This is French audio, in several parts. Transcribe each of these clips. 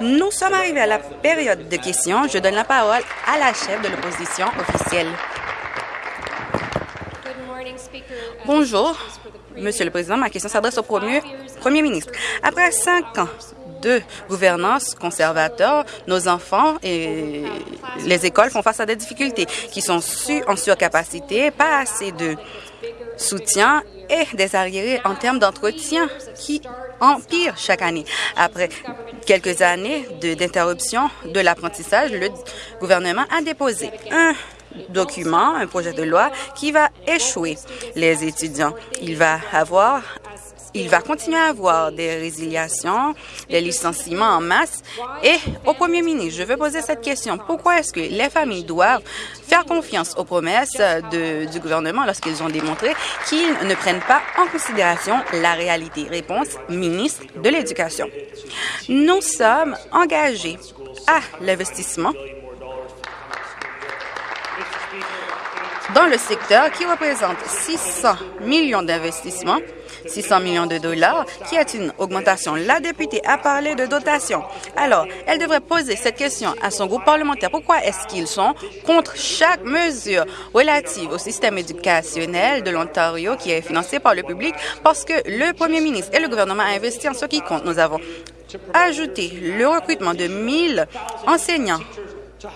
Nous sommes arrivés à la période de questions. Je donne la parole à la chef de l'opposition officielle. Bonjour, Monsieur le Président. Ma question s'adresse au premier, premier ministre. Après cinq ans de gouvernance conservateur, nos enfants et les écoles font face à des difficultés qui sont su en surcapacité, pas assez de soutien et des arriérés en termes d'entretien qui empirent chaque année. Après quelques années d'interruption de, l'apprentissage, le gouvernement a déposé un document, un projet de loi qui va échouer les étudiants. Il va avoir il va continuer à avoir des résiliations, des licenciements en masse. Et au premier ministre, je veux poser cette question. Pourquoi est-ce que les familles doivent faire confiance aux promesses du gouvernement lorsqu'ils ont démontré qu'ils ne prennent pas en considération la réalité? Réponse, ministre de l'Éducation. Nous sommes engagés à l'investissement dans le secteur qui représente 600 millions d'investissements 600 millions de dollars, qui est une augmentation. La députée a parlé de dotation. Alors, elle devrait poser cette question à son groupe parlementaire. Pourquoi est-ce qu'ils sont contre chaque mesure relative au système éducationnel de l'Ontario qui est financé par le public? Parce que le premier ministre et le gouvernement ont investi en ce qui compte. Nous avons ajouté le recrutement de 1000 enseignants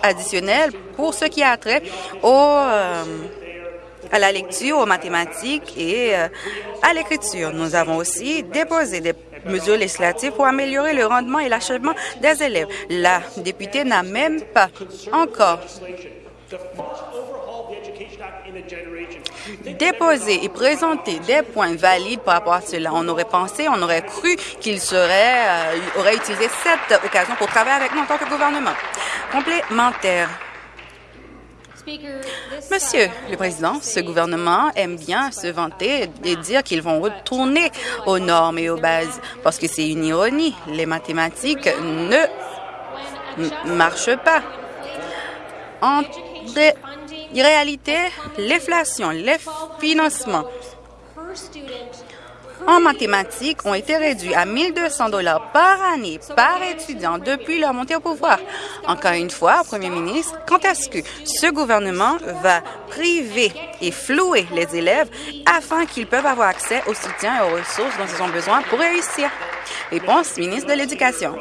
additionnels pour ce qui a trait au... Euh, à la lecture, aux mathématiques et euh, à l'écriture. Nous avons aussi déposé des mesures législatives pour améliorer le rendement et l'achèvement des élèves. La députée n'a même pas encore déposé et présenté des points valides par rapport à cela. On aurait pensé, on aurait cru qu'il serait, euh, aurait utilisé cette occasion pour travailler avec nous en tant que gouvernement. Complémentaire. Monsieur le Président, ce gouvernement aime bien se vanter et dire qu'ils vont retourner aux normes et aux bases parce que c'est une ironie. Les mathématiques ne marchent pas. En réalité, l'inflation, les financements en mathématiques ont été réduits à 1 200 dollars par année par étudiant depuis leur montée au pouvoir. Encore une fois, Premier ministre, quand est-ce que ce gouvernement va priver et flouer les élèves afin qu'ils peuvent avoir accès au soutien et aux ressources dont ils ont besoin pour réussir? Réponse, ministre de l'Éducation.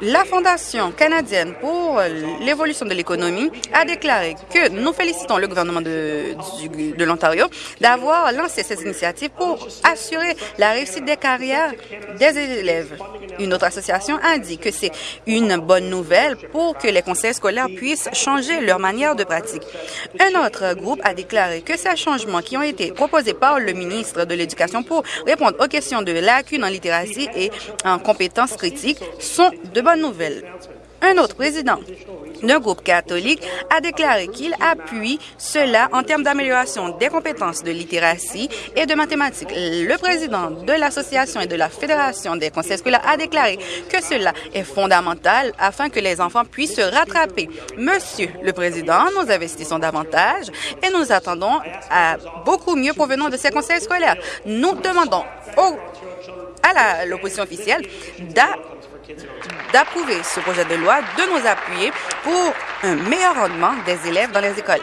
La Fondation canadienne pour l'évolution de l'économie a déclaré que nous félicitons le gouvernement de, l'Ontario d'avoir lancé cette initiative pour assurer la réussite des carrières des élèves. Une autre association a dit que c'est une bonne nouvelle pour que les conseils scolaires puissent changer leur manière de pratique. Un autre groupe a déclaré que ces changements qui ont été proposés par le ministre de l'Éducation pour répondre aux questions de lacunes en littératie et en compétences critiques sont de bonnes nouvelles. Un autre président d'un groupe catholique a déclaré qu'il appuie cela en termes d'amélioration des compétences de littératie et de mathématiques. Le président de l'Association et de la Fédération des conseils scolaires a déclaré que cela est fondamental afin que les enfants puissent se rattraper. Monsieur le Président, nous investissons davantage et nous attendons à beaucoup mieux provenant de ces conseils scolaires. Nous demandons à l'opposition officielle d'approuver ce projet de loi, de nous appuyer pour un meilleur rendement des élèves dans les écoles.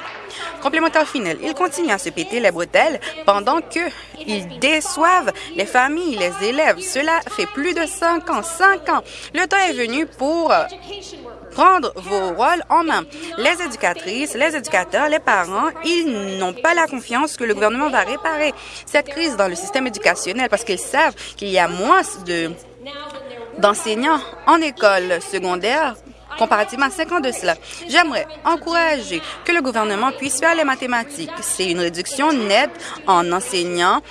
Complémentaire final, ils continuent à se péter les bretelles pendant qu'ils déçoivent les familles, les élèves. Cela fait plus de cinq ans, cinq ans. Le temps est venu pour prendre vos rôles en main. Les éducatrices, les éducateurs, les parents, ils n'ont pas la confiance que le gouvernement va réparer cette crise dans le système éducationnel parce qu'ils savent qu'il y a moins de d'enseignants en école secondaire comparativement à cinq ans de cela. J'aimerais encourager que le gouvernement puisse faire les mathématiques. C'est une réduction nette en enseignants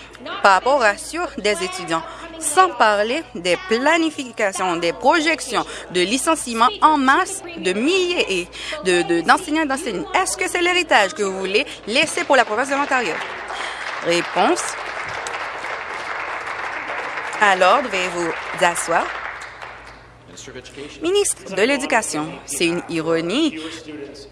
par rapport au ratio des étudiants sans parler des planifications, des projections de licenciements en masse de milliers d'enseignants de, et d'enseignants. Est-ce que c'est l'héritage que vous voulez laisser pour la province de l'Ontario? Réponse. Alors, devez-vous asseoir? Ministre de l'Éducation, c'est une ironie,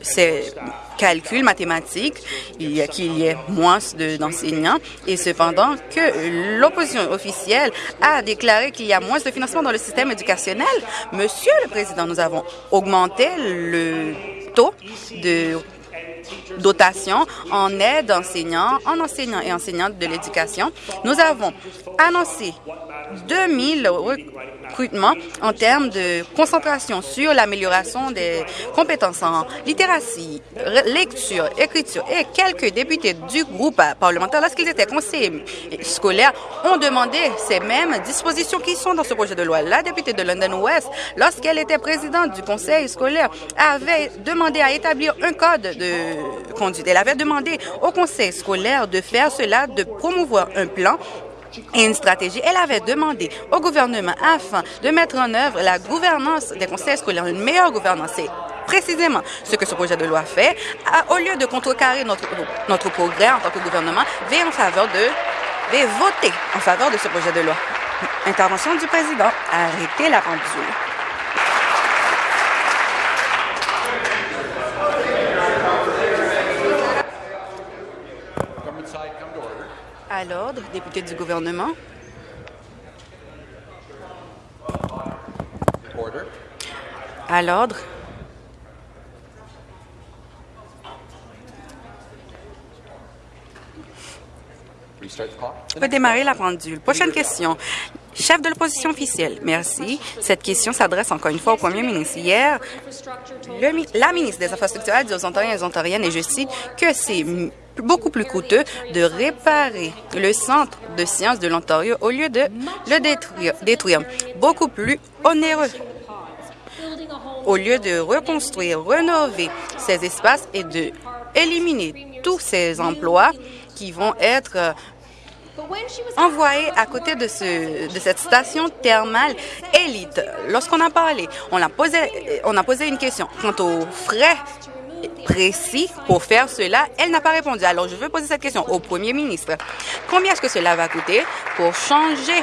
c'est calcul mathématique, il y a qu'il y ait moins d'enseignants et cependant que l'opposition officielle a déclaré qu'il y a moins de financement dans le système éducationnel. Monsieur le Président, nous avons augmenté le taux de dotation en aide enseignants, en enseignants et enseignantes de l'éducation. Nous avons annoncé 2000 recrutements en termes de concentration sur l'amélioration des compétences en littératie, lecture, écriture et quelques députés du groupe parlementaire, lorsqu'ils étaient conseillers scolaires, ont demandé ces mêmes dispositions qui sont dans ce projet de loi. La députée de London West, lorsqu'elle était présidente du conseil scolaire, avait demandé à établir un code de conduite. Elle avait demandé au conseil scolaire de faire cela, de promouvoir un plan et une stratégie. Elle avait demandé au gouvernement afin de mettre en œuvre la gouvernance des conseils scolaires, une meilleure gouvernance. C'est précisément ce que ce projet de loi fait. au lieu de contrecarrer notre, notre progrès en tant que gouvernement, veille en faveur de, voter en faveur de ce projet de loi. Intervention du président. Arrêtez la pendule. À l'ordre, député du gouvernement. À l'ordre. On peut démarrer la pendule. Prochaine question. Chef de l'opposition officielle, merci. Cette question s'adresse encore une fois au premier ministre. Hier, la ministre des Infrastructures a dit aux Ontariens et aux Ontariennes, et je cite, que c'est beaucoup plus coûteux de réparer le centre de sciences de l'Ontario au lieu de le détruire. Beaucoup plus onéreux au lieu de reconstruire, rénover ces espaces et de éliminer tous ces emplois qui vont être euh, envoyés à côté de, ce, de cette station thermale élite. Lorsqu'on a parlé, on a posé, on a posé une question quant aux frais précis pour faire cela, elle n'a pas répondu. Alors, je veux poser cette question au premier ministre. Combien est-ce que cela va coûter pour changer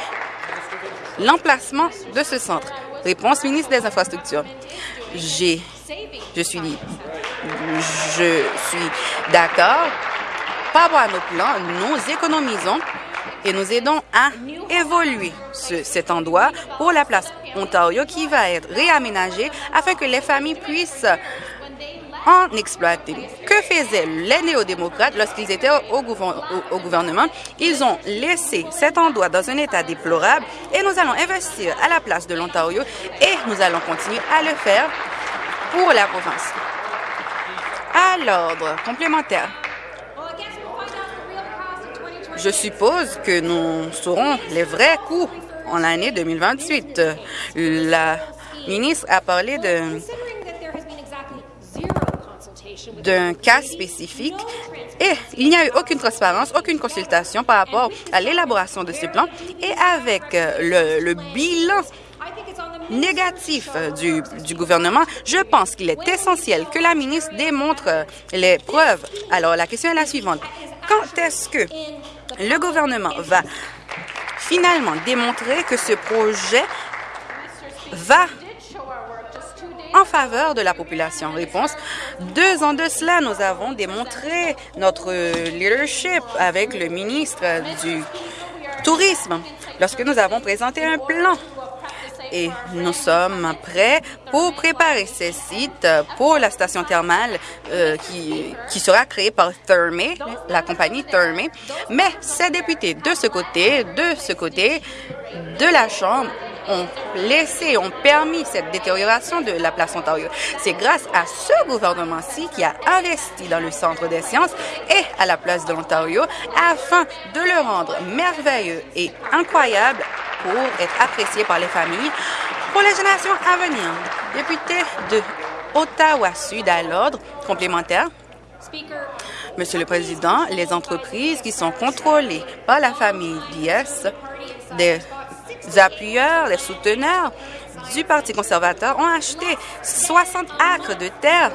l'emplacement de ce centre? Réponse ministre des Infrastructures. J'ai, je suis, je suis d'accord. Par rapport à nos plans, nous économisons et nous aidons à évoluer cet endroit pour la place Ontario qui va être réaménagé afin que les familles puissent en exploiter. Que faisaient les néo-démocrates lorsqu'ils étaient au, gouvernement? Ils ont laissé cet endroit dans un état déplorable et nous allons investir à la place de l'Ontario et nous allons continuer à le faire pour la province. À l'ordre complémentaire. Je suppose que nous saurons les vrais coûts en l'année 2028. La ministre a parlé de d'un cas spécifique et il n'y a eu aucune transparence, aucune consultation par rapport à l'élaboration de ce plan et avec euh, le, bilan négatif euh, du, gouvernement, je pense qu'il est essentiel que la ministre démontre euh, les preuves. Alors, la question est la suivante. Quand est-ce que le gouvernement va finalement démontrer que ce projet va en faveur de la population. Réponse, deux ans de cela, nous avons démontré notre leadership avec le ministre du Tourisme lorsque nous avons présenté un plan et nous sommes prêts pour préparer ces sites pour la station thermale euh, qui, qui sera créée par Thermé, la compagnie Thermé. Mais ces députés de ce côté, de ce côté de la Chambre, ont laissé, ont permis cette détérioration de la place Ontario. C'est grâce à ce gouvernement-ci qui a investi dans le Centre des sciences et à la place de l'Ontario afin de le rendre merveilleux et incroyable pour être apprécié par les familles pour les générations à venir. Député de Ottawa-Sud à l'ordre complémentaire. Monsieur le Président, les entreprises qui sont contrôlées par la famille Diaz, des appuyeurs, les souteneurs du Parti conservateur ont acheté 60 acres de terre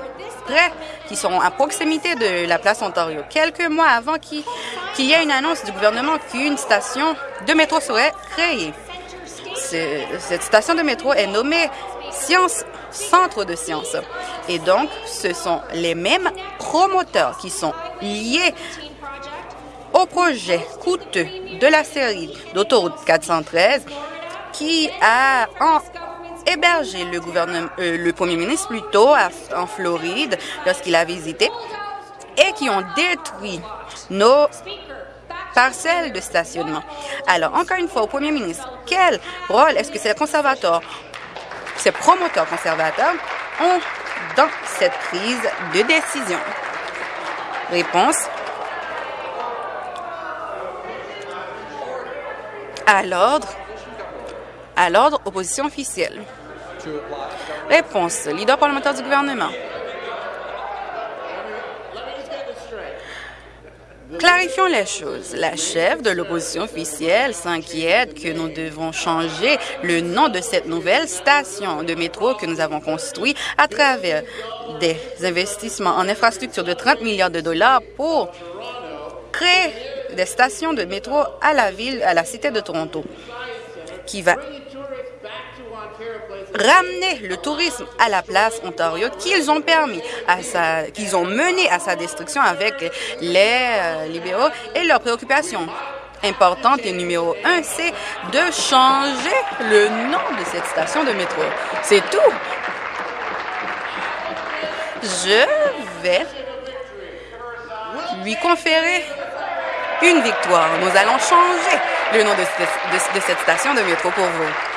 près, qui sont à proximité de la place Ontario, quelques mois avant qu'il y ait une annonce du gouvernement qu'une station de métro serait créée. Cette station de métro est nommée sciences, centres de sciences. Et donc, ce sont les mêmes promoteurs qui sont liés au projet coûteux de la série d'autoroute 413 qui a hébergé le, gouvernement, euh, le premier ministre plutôt en Floride lorsqu'il a visité et qui ont détruit nos parcelles de stationnement. Alors, encore une fois, au premier ministre, quel rôle est-ce que ces conservateurs, ces promoteurs conservateurs ont dans cette crise de décision? Réponse. À l'ordre. À l'ordre, opposition officielle. Réponse. Leader parlementaire du gouvernement. Clarifions les choses. La chef de l'opposition officielle s'inquiète que nous devons changer le nom de cette nouvelle station de métro que nous avons construite à travers des investissements en infrastructure de 30 milliards de dollars pour créer des stations de métro à la ville, à la cité de Toronto, qui va ramener le tourisme à la place Ontario qu'ils ont permis qu'ils ont mené à sa destruction avec les euh, libéraux et leurs préoccupations importantes et numéro un, c'est de changer le nom de cette station de métro. C'est tout. Je vais lui conférer une victoire. Nous allons changer le nom de, cette station de métro pour vous.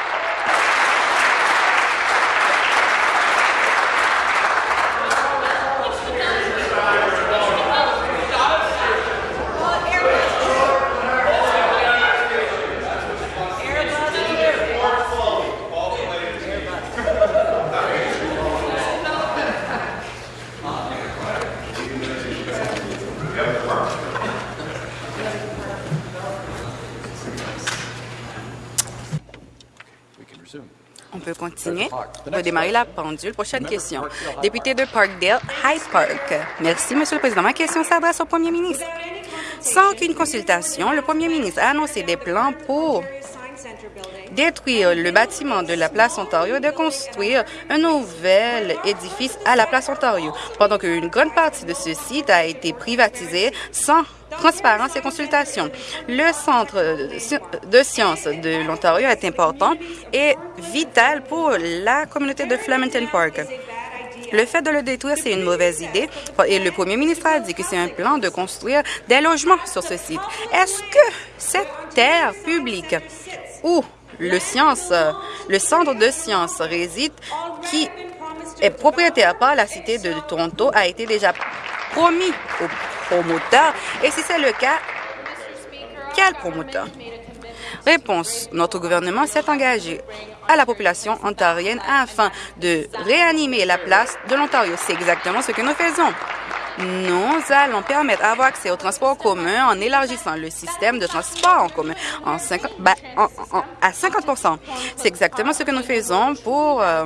On va démarrer la pendule. Prochaine question. Député de Parkdale, High Park. Merci, Monsieur le Président. Ma question s'adresse au Premier ministre. Sans aucune consultation, le Premier ministre a annoncé des plans pour détruire le bâtiment de la place Ontario et de construire un nouvel édifice à la place Ontario, pendant qu'une grande partie de ce site a été privatisé sans transparence et consultation. Le Centre de sciences de l'Ontario est important et vital pour la communauté de Flemington Park. Le fait de le détruire, c'est une mauvaise idée et le premier ministre a dit que c'est un plan de construire des logements sur ce site. Est-ce que cette terre publique où le, science, le centre de sciences réside, qui est propriétaire par la Cité de Toronto, a été déjà promis aux promoteurs. Et si c'est le cas, quel promoteur? Réponse. Notre gouvernement s'est engagé à la population ontarienne afin de réanimer la place de l'Ontario. C'est exactement ce que nous faisons. Nous allons permettre d'avoir accès au transport commun en élargissant le système de transport en commun en 50, ben, à 50% C'est exactement ce que nous faisons pour euh,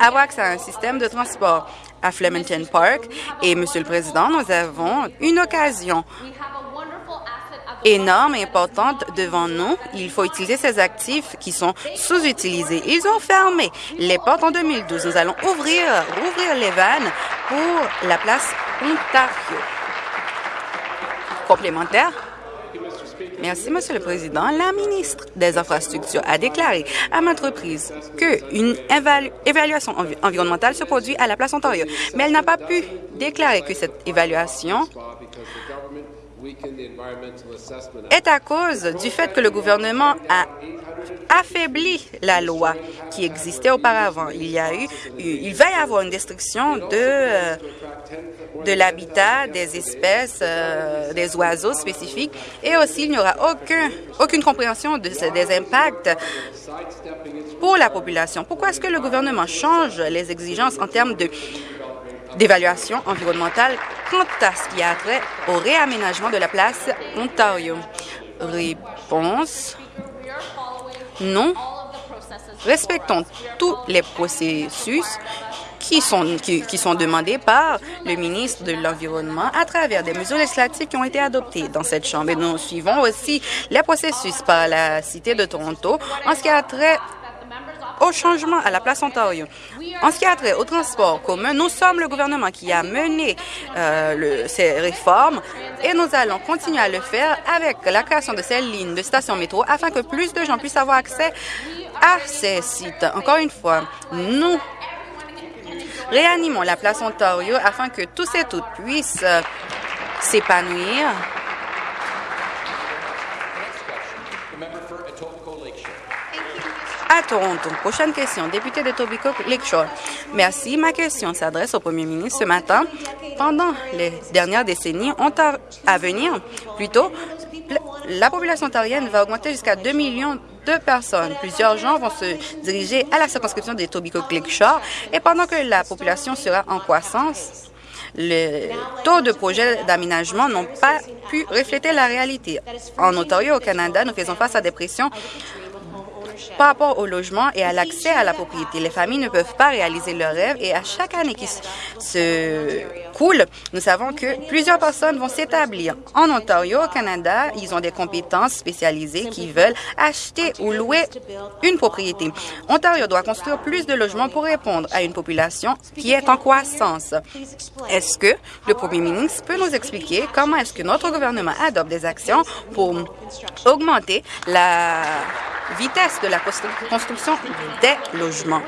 avoir accès à un système de transport à Flemington Park. Et, Monsieur le Président, nous avons une occasion énorme et importante devant nous. Il faut utiliser ces actifs qui sont sous-utilisés. Ils ont fermé les portes en 2012. Nous allons ouvrir, ouvrir les vannes pour la place Ontario. Complémentaire? Merci, Monsieur le Président. La ministre des Infrastructures a déclaré à maintes reprises qu'une évaluation environnementale se produit à la place Ontario, mais elle n'a pas pu déclarer que cette évaluation est à cause du fait que le gouvernement a affaibli la loi qui existait auparavant. Il y a eu, il va y avoir une destruction de euh, de l'habitat des espèces, euh, des oiseaux spécifiques, et aussi il n'y aura aucun, aucune compréhension de, des impacts pour la population. Pourquoi est-ce que le gouvernement change les exigences en termes de d'évaluation environnementale quant à ce qui a trait au réaménagement de la place Ontario? Réponse non. Respectons tous les processus qui sont, qui, sont demandés par le ministre de l'Environnement à travers des mesures législatives qui ont été adoptées dans cette Chambre. Et nous suivons aussi les processus par la Cité de Toronto en ce qui a trait au changement à la place Ontario. En ce qui a trait au transport commun, nous sommes le gouvernement qui a mené euh, ces réformes et nous allons continuer à le faire avec la création de ces lignes de stations métro afin que plus de gens puissent avoir accès à ces sites. Encore une fois, nous réanimons la place Ontario afin que tous et toutes puissent euh, s'épanouir à Toronto. Prochaine question, député de Tobico Lakeshore. Merci. Ma question s'adresse au premier ministre ce matin. Pendant les dernières décennies, à venir, plutôt, la population ontarienne va augmenter jusqu'à 2 millions de personnes. Plusieurs gens vont se diriger à la circonscription de Tobico Lakeshore et pendant que la population sera en croissance, le taux de projets d'aménagement n'ont pas pu refléter la réalité. En Ontario, au Canada, nous faisons face à des pressions par rapport au logement et à l'accès à la propriété. Les familles ne peuvent pas réaliser leurs rêves et à chaque année qui se coule, nous savons que plusieurs personnes vont s'établir. En Ontario, au Canada, ils ont des compétences spécialisées qui veulent acheter ou louer une propriété. Ontario doit construire plus de logements pour répondre à une population qui est en croissance. Est-ce que le premier ministre peut nous expliquer comment est-ce que notre gouvernement adopte des actions pour augmenter la vitesse de la construction des logements?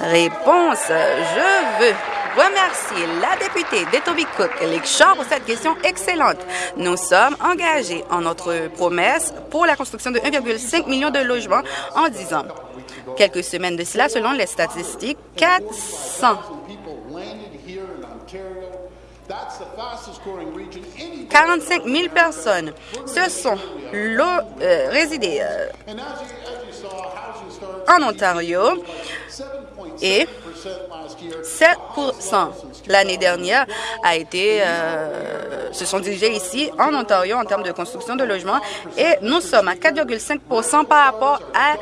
Réponse, je veux remercier la députée d'Etobicoke Lakeshore pour cette question excellente. Nous sommes engagés en notre promesse pour la construction de 1,5 million de logements en 10 ans. Quelques semaines de cela, selon les statistiques, 400 45 000 personnes se sont euh, résidées euh, en Ontario et 7% l'année dernière a été, euh, se sont dirigés ici en Ontario en termes de construction de logements. Et nous sommes à 4,5% par rapport à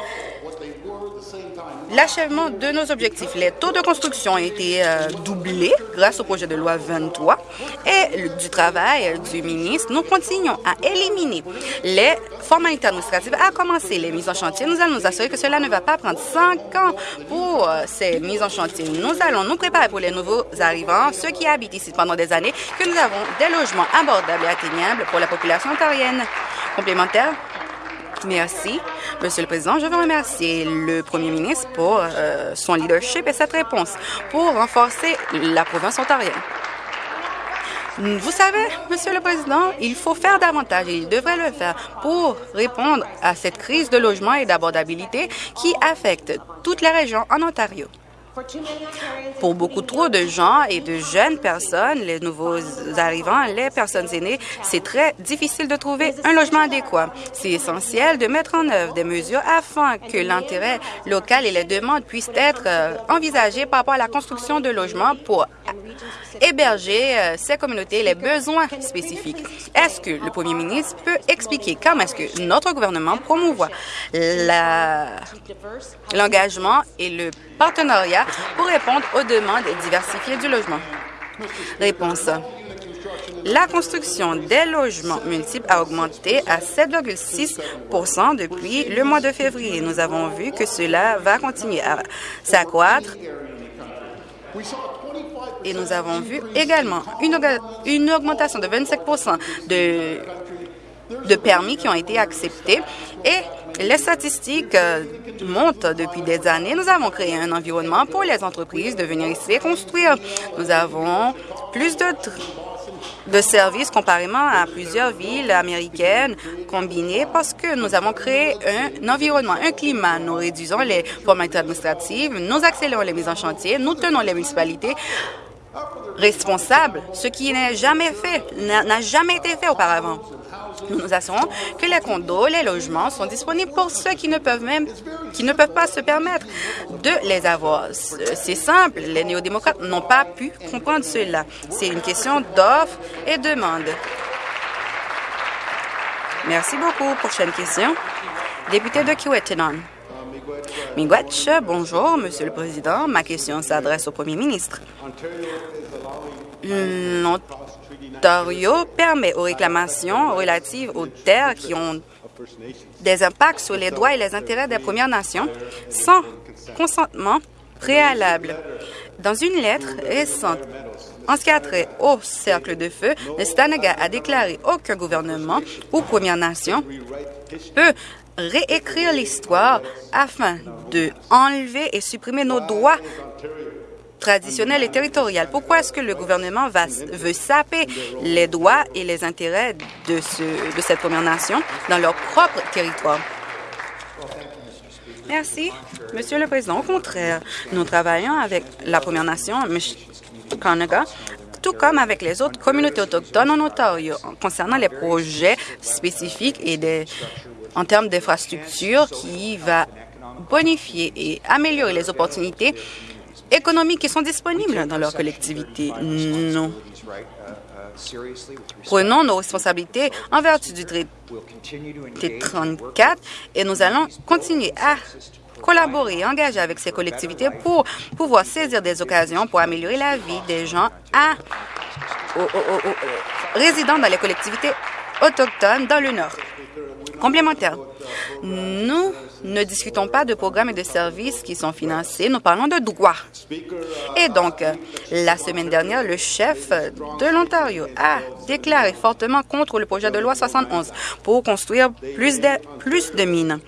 l'achèvement de nos objectifs. Les taux de construction ont été euh, doublés grâce au projet de loi 23 et du travail du ministre. Nous continuons à éliminer les formalités administratives, à commencer les mises en chantier. Nous allons nous assurer que cela ne va pas prendre cinq ans pour euh, ces mises en chantier. Nous allons nous préparer pour les nouveaux arrivants, ceux qui habitent ici pendant des années, que nous avons des logements abordables et atteignables pour la population ontarienne. Complémentaire? Merci. Monsieur le Président, je veux remercier le Premier ministre pour euh, son leadership et cette réponse pour renforcer la province ontarienne. Vous savez, Monsieur le Président, il faut faire davantage et il devrait le faire pour répondre à cette crise de logement et d'abordabilité qui affecte toutes les régions en Ontario. Pour beaucoup trop de gens et de jeunes personnes, les nouveaux arrivants, les personnes aînées, c'est très difficile de trouver un logement adéquat. C'est essentiel de mettre en œuvre des mesures afin que l'intérêt local et les demandes puissent être euh, envisagées par rapport à la construction de logements pour héberger euh, ces communautés les besoins spécifiques. Est-ce que le premier ministre peut expliquer comment est-ce que notre gouvernement promouvoit l'engagement et le partenariat pour répondre aux demandes diversifiées du logement? Réponse. La construction des logements multiples a augmenté à 7,6% depuis le mois de février. Nous avons vu que cela va continuer à s'accroître et nous avons vu également une, une augmentation de 25 de, de permis qui ont été acceptés et les statistiques euh, montent depuis des années. Nous avons créé un environnement pour les entreprises de venir ici et construire. Nous avons plus de de services comparément à plusieurs villes américaines combinées parce que nous avons créé un, environnement, un climat. Nous réduisons les formalités administratives, nous accélérons les mises en chantier, nous tenons les municipalités responsables, ce qui n'a jamais fait, n'a jamais été fait auparavant. Nous nous assurons que les condos, les logements sont disponibles pour ceux qui ne peuvent même, qui ne peuvent pas se permettre de les avoir. C'est simple, les néo-démocrates n'ont pas pu comprendre cela. C'est une question d'offre et demande. Merci beaucoup. Prochaine question. Député de Kiwetenon. Miigwech, bonjour, Monsieur le Président. Ma question s'adresse au Premier ministre. L'Ontario permet aux réclamations relatives aux terres qui ont des impacts sur les droits et les intérêts des Premières Nations sans consentement préalable. Dans une lettre récente en ce qui a trait au cercle de feu, le Stanaga a déclaré qu'aucun gouvernement ou Première Nation peut réécrire l'histoire afin de enlever et supprimer nos droits traditionnels et territoriaux. Pourquoi est-ce que le gouvernement veut saper les droits et les intérêts de, ce, de cette Première Nation dans leur propre territoire? Merci, Monsieur le Président. Au contraire, nous travaillons avec la Première Nation, Canada, tout comme avec les autres communautés autochtones en Ontario, concernant les projets spécifiques et des, en termes d'infrastructures qui va bonifier et améliorer les opportunités économiques qui sont disponibles dans leur collectivité. Nous prenons nos responsabilités en vertu du traité 34 et nous allons continuer à collaborer et engager avec ces collectivités pour pouvoir saisir des occasions pour améliorer la vie des gens à, dans les collectivités autochtones dans le Nord. Complémentaire, nous ne discutons pas de programmes et de services qui sont financés, nous parlons de droits. Et donc, la semaine dernière, le chef de l'Ontario a déclaré fortement contre le projet de loi 71 pour construire plus de, plus de mines.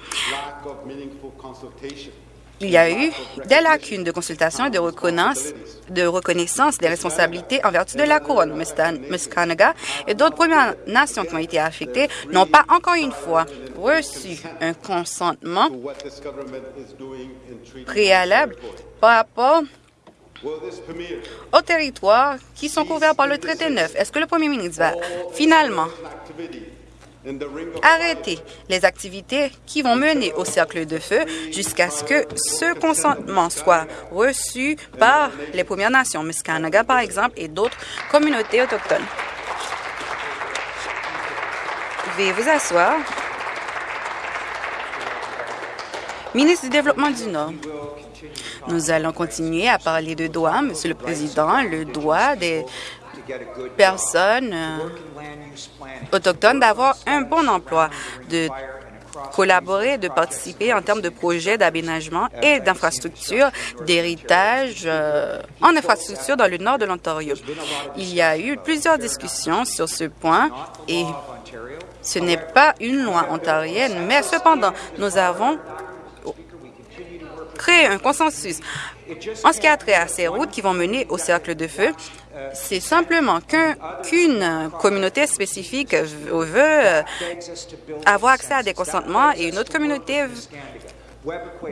Il y a eu des lacunes de consultation et de reconnaissance, de reconnaissance des responsabilités en vertu de la couronne. Muscanaga et d'autres Premières Nations qui ont été affectées n'ont pas encore une fois reçu un consentement préalable par rapport aux territoires qui sont couverts par le traité 9. Est-ce que le premier ministre va finalement arrêter les activités qui vont mener au cercle de feu jusqu'à ce que ce consentement soit reçu par les Premières Nations, Muscanaga par exemple, et d'autres communautés autochtones. Veuillez vous asseoir. Ministre du Développement du Nord, nous allons continuer à parler de droits, Monsieur le Président, le droit des personnes euh, autochtones d'avoir un bon emploi, de collaborer, de participer en termes de projets d'aménagement et d'infrastructures d'héritage euh, en infrastructure dans le nord de l'Ontario. Il y a eu plusieurs discussions sur ce point et ce n'est pas une loi ontarienne, mais cependant, nous avons créé un consensus en ce qui a trait à ces routes qui vont mener au cercle de feu c'est simplement qu'une communauté spécifique veut euh, avoir accès à des consentements et une autre communauté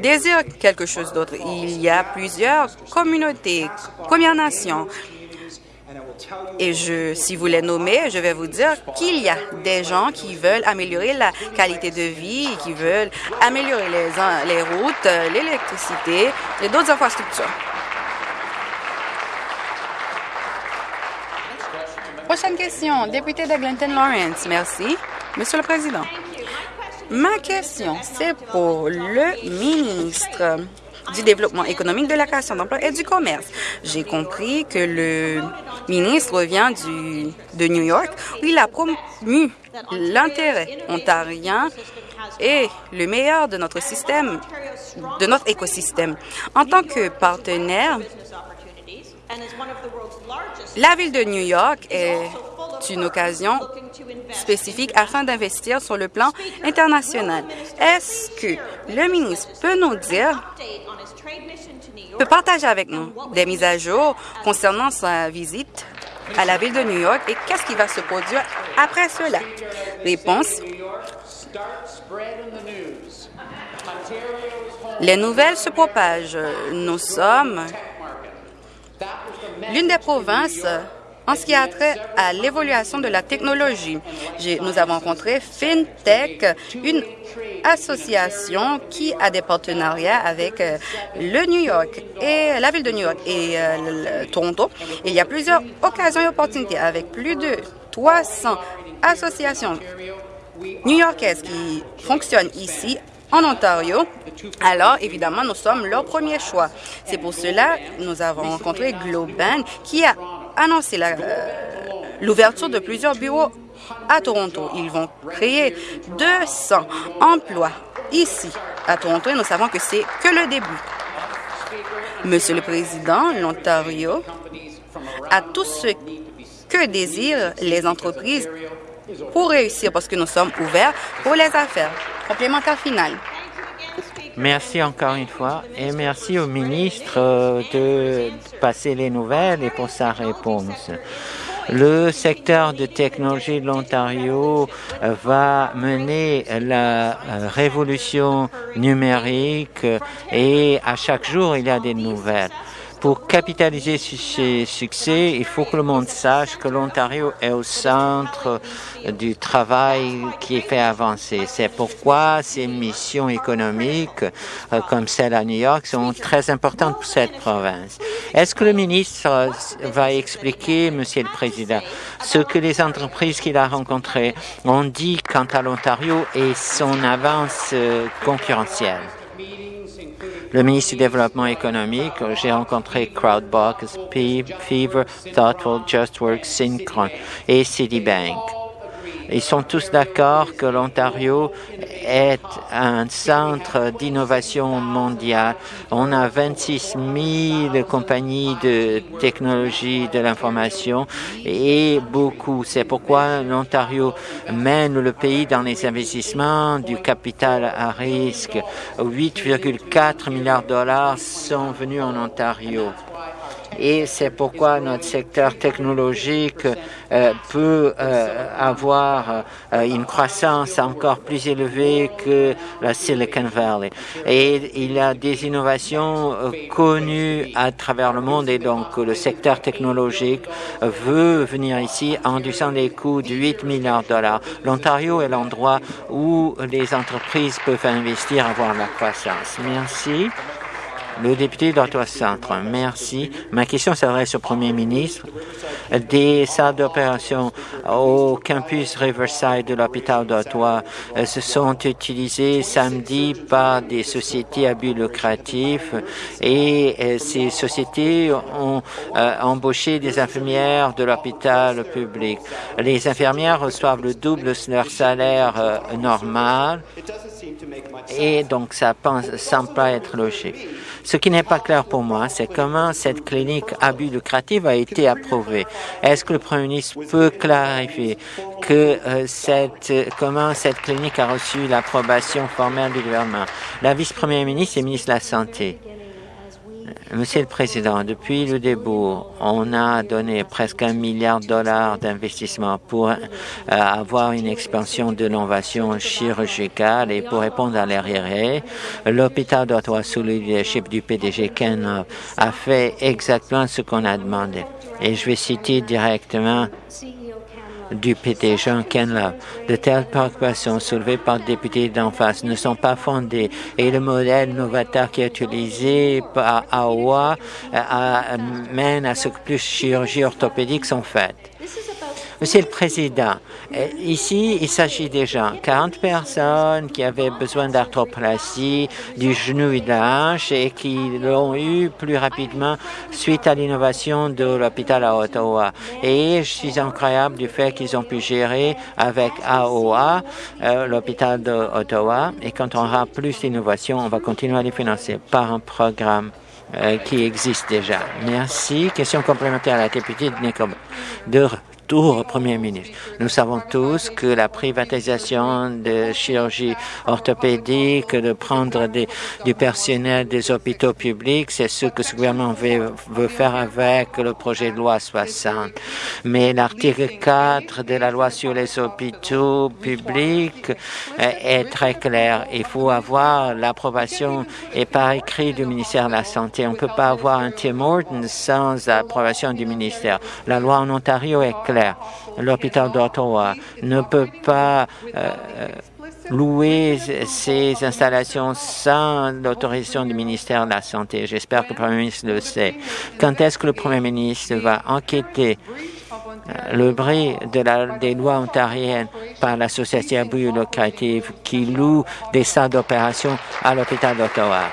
désire quelque chose d'autre. Il y a plusieurs communautés, Premières Nations, et je, si vous les nommez, je vais vous dire qu'il y a des gens qui veulent améliorer la qualité de vie, qui veulent améliorer les, routes, l'électricité et d'autres infrastructures. Prochaine question, député de Glenton Lawrence. Merci. Monsieur le Président, ma question, c'est pour le ministre du Développement économique, de la création d'emplois et du commerce. J'ai compris que le ministre vient du, de New York où il a promu l'intérêt ontarien et le meilleur de notre système, de notre écosystème. En tant que partenaire la ville de New York est une occasion spécifique afin d'investir sur le plan international. Est-ce que le ministre peut nous dire, peut partager avec nous des mises à jour concernant sa visite à la ville de New York et qu'est-ce qui va se produire après cela? Réponse. Les nouvelles se propagent. Nous sommes l'une des provinces en ce qui a trait à l'évaluation de la technologie. Nous avons rencontré FinTech, une association qui a des partenariats avec euh, le New York et la ville de New York et euh, Toronto. Il y a plusieurs occasions et opportunités avec plus de 300 associations new-yorkaises qui fonctionnent ici en Ontario, alors évidemment, nous sommes leur premier choix. C'est pour cela que nous avons rencontré Globan qui a annoncé euh, l'ouverture de plusieurs bureaux à Toronto. Ils vont créer 200 emplois ici à Toronto et nous savons que c'est que le début. Monsieur le Président, l'Ontario a tout ce que désirent les entreprises pour réussir parce que nous sommes ouverts pour les affaires. Complémentaire final. Merci encore une fois et merci au ministre euh, de passer les nouvelles et pour sa réponse. Le secteur de technologie de l'Ontario euh, va mener la euh, révolution numérique et à chaque jour, il y a des nouvelles. Pour capitaliser sur ces succès, il faut que le monde sache que l'Ontario est au centre du travail qui fait avancer. C'est pourquoi ces missions économiques, euh, comme celle à New York, sont très importantes pour cette province. Est-ce que le ministre va expliquer, Monsieur le Président, ce que les entreprises qu'il a rencontrées ont dit quant à l'Ontario et son avance euh, concurrentielle? Le ministre du Développement économique. J'ai rencontré Crowdbox, Fever, Thoughtful, JustWorks, Synchron et Citibank. Ils sont tous d'accord que l'Ontario est un centre d'innovation mondiale. On a 26 000 compagnies de technologie de l'information et beaucoup. C'est pourquoi l'Ontario mène le pays dans les investissements du capital à risque. 8,4 milliards de dollars sont venus en Ontario et c'est pourquoi notre secteur technologique euh, peut euh, avoir euh, une croissance encore plus élevée que la Silicon Valley. Et il y a des innovations connues à travers le monde et donc le secteur technologique veut venir ici en réduisant les coûts de 8 milliards de dollars. L'Ontario est l'endroit où les entreprises peuvent investir, avoir la croissance. Merci. Le député d'Ottawa Centre, merci. Ma question s'adresse au Premier ministre. Des salles d'opération au campus Riverside de l'hôpital d'Ottawa euh, se sont utilisées samedi par des sociétés à but lucratif et euh, ces sociétés ont euh, embauché des infirmières de l'hôpital public. Les infirmières reçoivent le double de leur salaire normal et donc ça ne semble pas être logique. Ce qui n'est pas clair pour moi, c'est comment cette clinique à but lucratif a été approuvée. Est-ce que le Premier ministre peut clarifier que euh, comment cette clinique a reçu l'approbation formelle du gouvernement? La vice-première ministre et ministre de la Santé. Monsieur le Président, depuis le début, on a donné presque un milliard de dollars d'investissement pour euh, avoir une expansion de l'innovation chirurgicale et pour répondre à l'arriéré. L'hôpital d'Ottawa, sous le leadership du PDG Ken, a fait exactement ce qu'on a demandé. Et je vais citer directement du PT Jean Kenlove. De telles préoccupations soulevées par le député d'en face ne sont pas fondées et le modèle novateur qui est utilisé par AOA euh, mène à ce que plus de chirurgies orthopédiques sont faites. Monsieur le Président, euh, ici, il s'agit des gens, 40 personnes qui avaient besoin d'arthroplastie du genou et de la et qui l'ont eu plus rapidement suite à l'innovation de l'hôpital à Ottawa. Et je suis incroyable du fait qu'ils ont pu gérer avec AOA, euh, l'hôpital d'Ottawa, et quand on aura plus d'innovation, on va continuer à les financer par un programme euh, qui existe déjà. Merci. Question complémentaire à la députée de. De Premier ministre. Nous savons tous que la privatisation de chirurgie orthopédique, de prendre du personnel des hôpitaux publics, c'est ce que ce gouvernement veut, faire avec le projet de loi 60. Mais l'article 4 de la loi sur les hôpitaux publics est très clair. Il faut avoir l'approbation et par écrit du ministère de la Santé. On ne peut pas avoir un Tim Horton sans approbation du ministère. La loi en Ontario est claire L'hôpital d'Ottawa ne peut pas euh, louer ces installations sans l'autorisation du ministère de la Santé. J'espère que le Premier ministre le sait. Quand est-ce que le Premier ministre va enquêter euh, le bris des lois ontariennes par l'association abus locative qui loue des salles d'opération à l'hôpital d'Ottawa?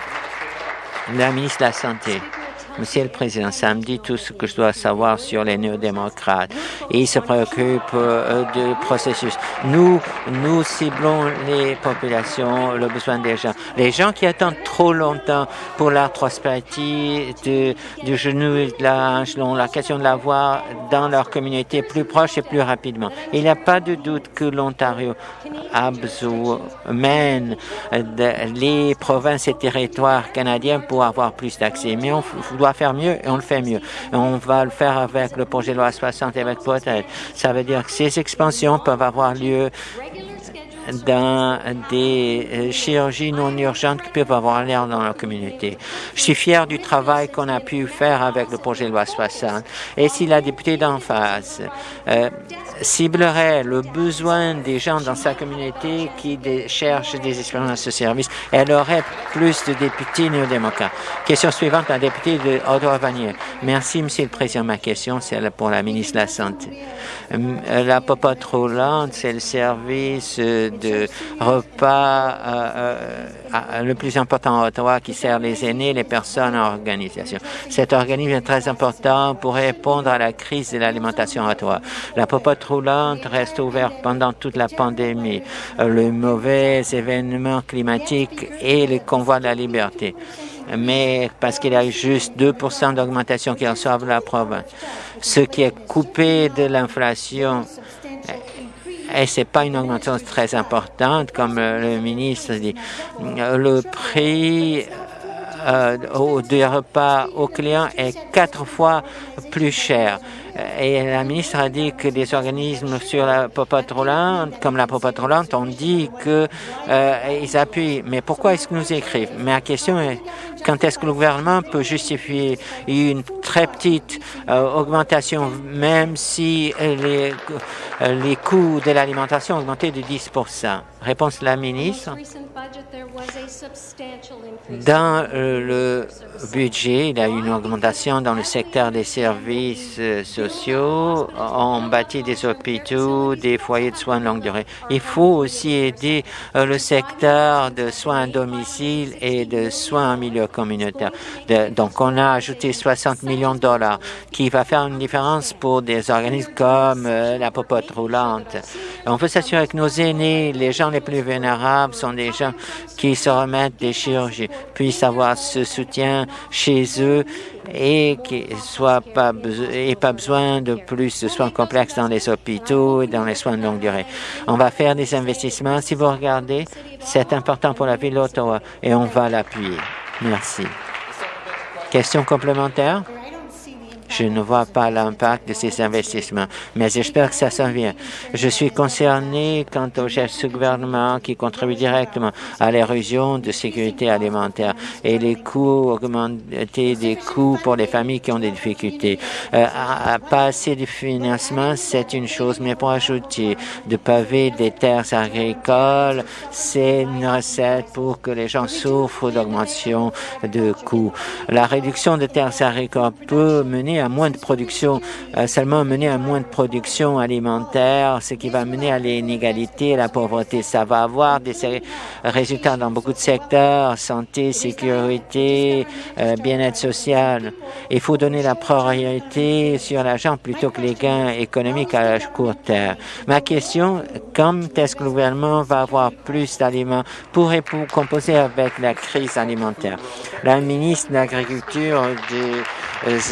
La ministre de la Santé. Monsieur le Président, ça me dit tout ce que je dois savoir sur les néo-démocrates. Ils se préoccupent euh, du processus. Nous, nous ciblons les populations, le besoin des gens. Les gens qui attendent trop longtemps pour l'arthrospathie du, du genou et de la la question de l'avoir dans leur communauté plus proche et plus rapidement. Il n'y a pas de doute que l'Ontario a besoin, mène les provinces et territoires canadiens pour avoir plus d'accès. Mais on doit faire mieux et on le fait mieux. on va le faire avec le projet de loi 60 et avec peut Ça veut dire que ces expansions peuvent avoir lieu dans des euh, chirurgies non urgentes qui peuvent avoir l'air dans la communauté. Je suis fier du travail qu'on a pu faire avec le projet de loi 60. Et si la députée d'en face euh, ciblerait le besoin des gens dans sa communauté qui cherchent des expériences de service, elle aurait plus de députés néo-démocrates. Question suivante, la députée de Ottawa-Vanier. Merci, Monsieur le Président. Ma question, c'est pour la ministre de la Santé. Euh, la popote roulante, c'est le service de repas euh, euh, le plus important à Ottawa qui sert les aînés, les personnes en organisation. Cet organisme est très important pour répondre à la crise de l'alimentation à Ottawa. La popote roulante reste ouverte pendant toute la pandémie, le mauvais événements climatiques et les convois de la liberté mais parce qu'il y a juste 2% d'augmentation qui reçoivent la province. Ce qui est coupé de l'inflation et c'est pas une augmentation très importante, comme le ministre dit. Le prix euh, repas aux clients est quatre fois plus cher. Et la ministre a dit que des organismes sur la popote roulante, comme la popote roulante, ont dit qu'ils euh, appuient. Mais pourquoi est-ce que nous écrivent? La question est, quand est-ce que le gouvernement peut justifier une très petite euh, augmentation, même si les, euh, les coûts de l'alimentation ont augmenté de 10 Réponse de la ministre. Dans euh, le budget, il y a eu une augmentation dans le secteur des services euh, On bâtit des hôpitaux, des foyers de soins de longue durée. Il faut aussi aider euh, le secteur de soins à domicile et de soins en milieu communautaire. donc, on a ajouté 60 millions de dollars qui va faire une différence pour des organismes comme la popote roulante. On veut s'assurer que nos aînés, les gens les plus vulnérables, sont des gens qui se remettent des chirurgies, puissent avoir ce soutien chez eux et qu'ils soient pas et pas besoin de plus de soins complexes dans les hôpitaux et dans les soins de longue durée. On va faire des investissements. Si vous regardez, c'est important pour la ville d'Ottawa et on va l'appuyer. Merci. Question complémentaire? Je ne vois pas l'impact de ces investissements, mais j'espère que ça s'en vient. Je suis concerné quant au gestes du gouvernement qui contribue directement à l'érosion de sécurité alimentaire et les coûts augmentés des coûts pour les familles qui ont des difficultés. Euh, à, pas assez de financement, c'est une chose, mais pour ajouter de paver des terres agricoles, c'est une recette pour que les gens souffrent d'augmentation de coûts. La réduction de terres agricoles peut mener à moins de production, euh, seulement mener à moins de production alimentaire, ce qui va mener à l'inégalité, à la pauvreté. Ça va avoir des résultats dans beaucoup de secteurs, santé, sécurité, euh, bien-être social. Il faut donner la priorité sur l'argent plutôt que les gains économiques à court terme. Ma question, quand est-ce que le gouvernement va avoir plus d'aliments pour, pour composer avec la crise alimentaire? La ministre de l'Agriculture de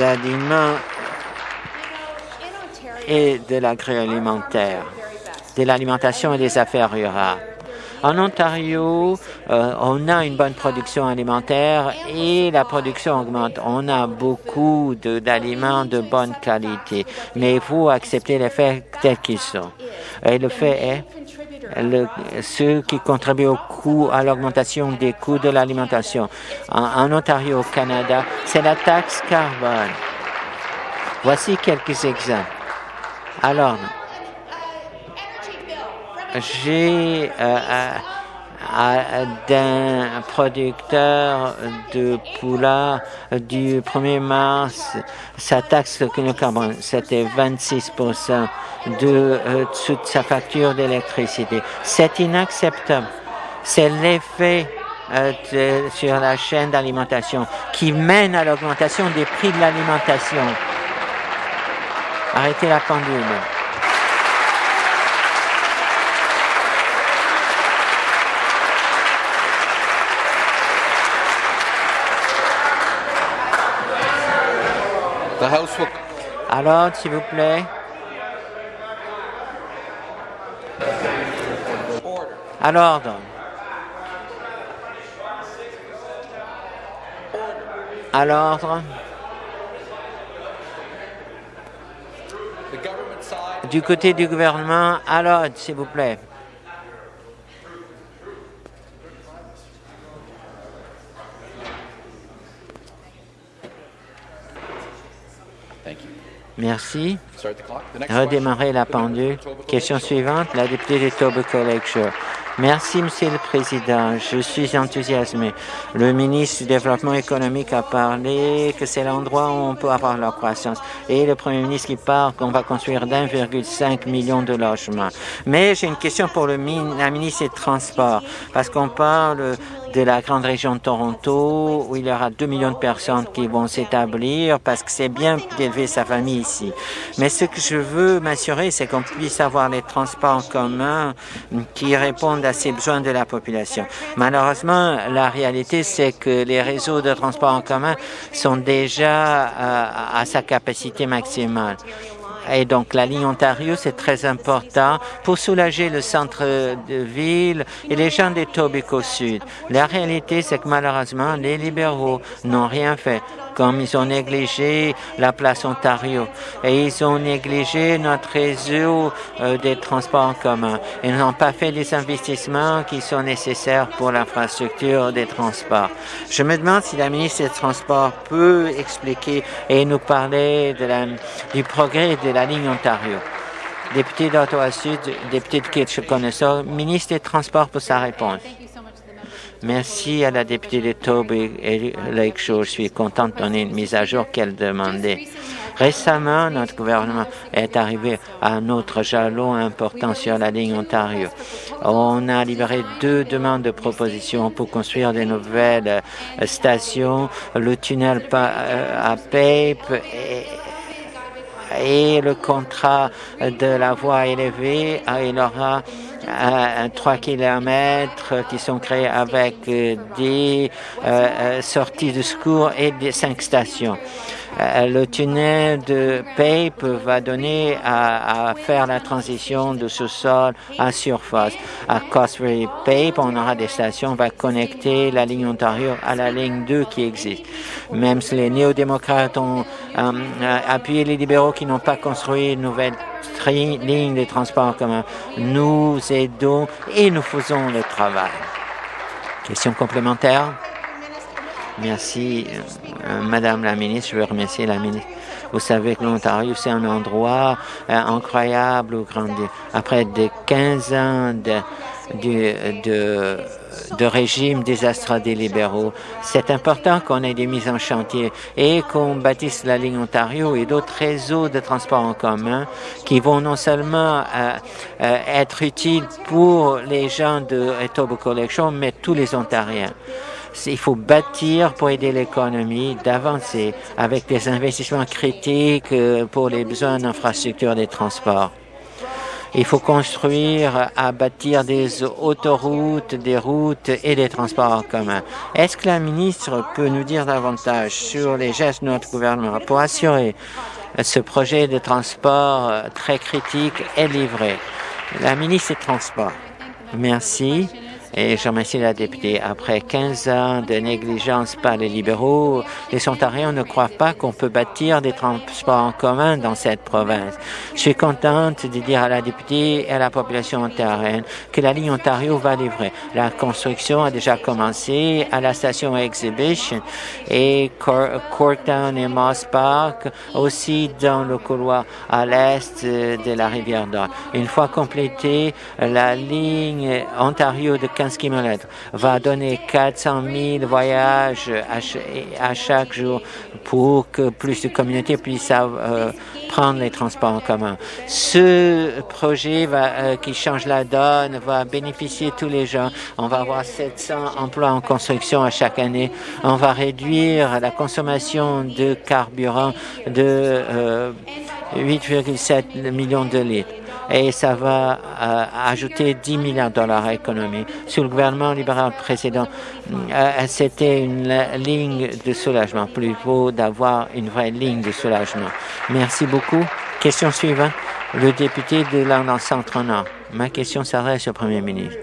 aliments et de l'agroalimentaire, de l'alimentation et des affaires rurales. En Ontario, euh, on a une bonne production alimentaire et la production augmente. On a beaucoup d'aliments de, bonne qualité, mais il faut accepter les faits tels qu'ils sont. Et le fait est, ceux qui contribuent au coût, à l'augmentation des coûts de l'alimentation. En, Ontario, au Canada, c'est la taxe carbone. Voici quelques exemples. Alors, j'ai euh, d'un producteur de poula du 1er mars, sa taxe de carbone, c'était 26% de euh, sa facture d'électricité. C'est inacceptable. C'est l'effet euh, sur la chaîne d'alimentation qui mène à l'augmentation des prix de l'alimentation. Arrêtez la pendule. Alors, s'il vous plaît. À l'ordre. À l'ordre. Du côté du gouvernement, à l'ordre, s'il vous plaît. Merci. Redémarrer la pendule. Question suivante, la députée de Tobacco Lakeshore. Merci, Monsieur le Président. Je suis enthousiasmé. Le ministre du Développement économique a parlé que c'est l'endroit où on peut avoir la croissance. Et le Premier ministre qui parle qu'on va construire d'1,5 million de logements. Mais j'ai une question pour le la ministre des Transports, parce qu'on parle de la grande région de Toronto, où il y aura 2 millions de personnes qui vont s'établir parce que c'est bien d'élever sa famille ici. Mais ce que je veux m'assurer, c'est qu'on puisse avoir les transports en commun qui répondent à ces besoins de la population. Malheureusement, la réalité, c'est que les réseaux de transport en commun sont déjà à, à sa capacité maximale. Et donc, la ligne Ontario, c'est très important pour soulager le centre de ville et les gens des Tobico Sud. La réalité, c'est que malheureusement, les libéraux n'ont rien fait comme ils ont négligé la place Ontario et ils ont négligé notre réseau euh, des transports en commun. Ils n'ont pas fait les investissements qui sont nécessaires pour l'infrastructure des transports. Je me demande si la ministre des Transports peut expliquer et nous parler du progrès de la ligne Ontario. Député d'Ottawa Sud, député de Kitchener, ministre des Transports pour sa réponse. Merci à la députée de Toby et Lakeshore. Je suis content de donner une mise à jour qu'elle demandait. Récemment, notre gouvernement est arrivé à un autre jalon important sur la ligne Ontario. On a libéré deux demandes de propositions pour construire de nouvelles euh, stations, le tunnel euh, à Pape et, le contrat de la voie élevée. Il aura à 3 kilomètres qui sont créés avec euh, des euh, euh, sorties de secours et des cinq stations. Le tunnel de Pape va donner à, faire la transition de sous-sol à surface. À Cosbury Pape, on aura des stations, on va connecter la ligne Ontario à la ligne 2 qui existe. Même si les néo-démocrates ont appuyé les libéraux qui n'ont pas construit une nouvelle ligne de transport en commun. Nous aidons et nous faisons le travail. Question complémentaire? Merci, euh, Madame la ministre. Je veux remercier la ministre. Vous savez que l'Ontario, c'est un endroit euh, incroyable où grandir. Après des 15 ans de, de, régime désastreux des libéraux. C'est important qu'on ait des mises en chantier et qu'on bâtisse la ligne Ontario et d'autres réseaux de transport en commun qui vont non seulement euh, être utiles pour les gens de Etobicoke Collection, mais tous les Ontariens. Il faut bâtir pour aider l'économie d'avancer avec des investissements critiques euh, pour les besoins d'infrastructures des transports. Il faut construire, à bâtir des autoroutes, des routes et des transports en commun. Est-ce que la ministre peut nous dire davantage sur les gestes de notre gouvernement pour assurer ce projet de transport très critique est livré? La ministre des Transports. Merci. Et je remercie la députée. Après 15 ans de négligence par les libéraux, les Ontariens ne croient pas qu'on peut bâtir des transports en commun dans cette province. Je suis contente de dire à la députée et à la population ontarienne que la ligne Ontario va livrer. La construction a déjà commencé à la station Exhibition et Courtown et Moss Park, aussi dans le couloir à l'est de la rivière d'Or. Une fois complétée, la ligne Ontario de 15 km, va donner 400 000 voyages à, chaque jour pour que plus de communautés puissent euh, prendre les transports en commun. Ce projet euh, qui change la donne va bénéficier tous les gens. On va avoir 700 emplois en construction à chaque année. On va réduire la consommation de carburant de 8,7 euh, millions de litres et ça va euh, ajouter 10 milliards de dollars à l'économie. Sous le gouvernement libéral précédent, euh, c'était une ligne de soulagement. Plus vaut d'avoir une vraie ligne de soulagement. Merci beaucoup. Question suivante. Le député de London Centre-Nord. Ma question s'adresse au Premier ministre.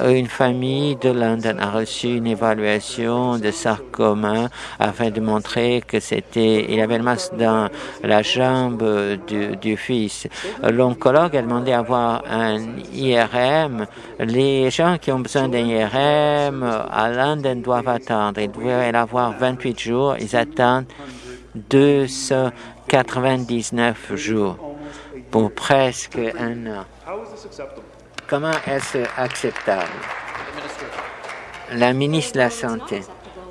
Euh, une famille de London a reçu une évaluation de sarcoma afin de montrer que c'était, il avait le masque dans la jambe du, fils. L'oncologue a demandé à avoir un IRM. Les gens qui ont besoin d'un IRM à London doivent attendre. Ils doivent avoir 28 jours. Ils attendent 299 jours pour presque un an. Comment est-ce acceptable? La ministre de la Santé.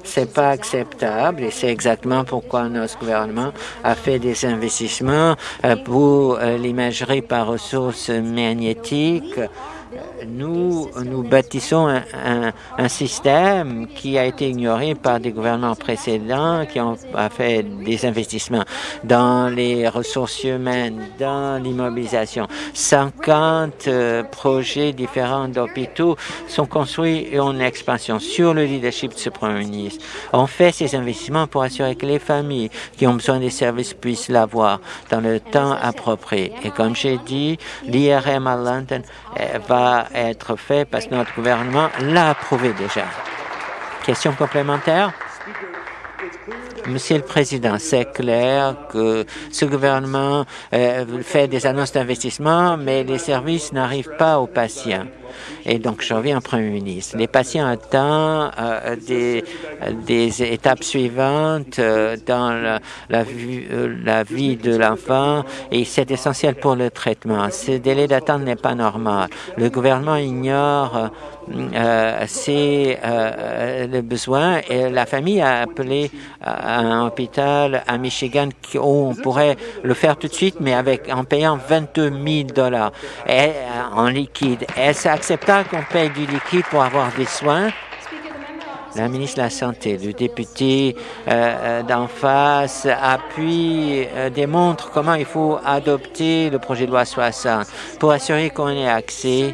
C'est pas acceptable et c'est exactement pourquoi notre gouvernement a fait des investissements euh, pour euh, l'imagerie par ressources magnétiques nous, nous bâtissons un, un, système qui a été ignoré par des gouvernements précédents qui ont fait des investissements dans les ressources humaines, dans l'immobilisation. 50 euh, projets différents d'hôpitaux sont construits et en expansion sur le leadership de ce Premier ministre. On fait ces investissements pour assurer que les familles qui ont besoin des services puissent l'avoir dans le temps approprié. Et comme j'ai dit, l'IRM à London euh, être fait parce que notre gouvernement l'a approuvé déjà. Question complémentaire? Monsieur le Président, c'est clair que ce gouvernement euh, fait des annonces d'investissement, mais les services n'arrivent pas aux patients. Et donc, je reviens au Premier ministre. Les patients attendent euh, des, étapes suivantes euh, dans la, la, vie de l'enfant et c'est essentiel pour le traitement. Ce délai d'attente n'est pas normal. Le gouvernement ignore euh, c'est euh, le besoin et la famille a appelé un hôpital à Michigan où on pourrait le faire tout de suite, mais avec en payant 22 000 dollars en liquide. Acceptable qu'on paye du liquide pour avoir des soins? la ministre de la Santé, le député euh, d'en face appuie, euh, démontre comment il faut adopter le projet de loi 60 pour assurer qu'on ait accès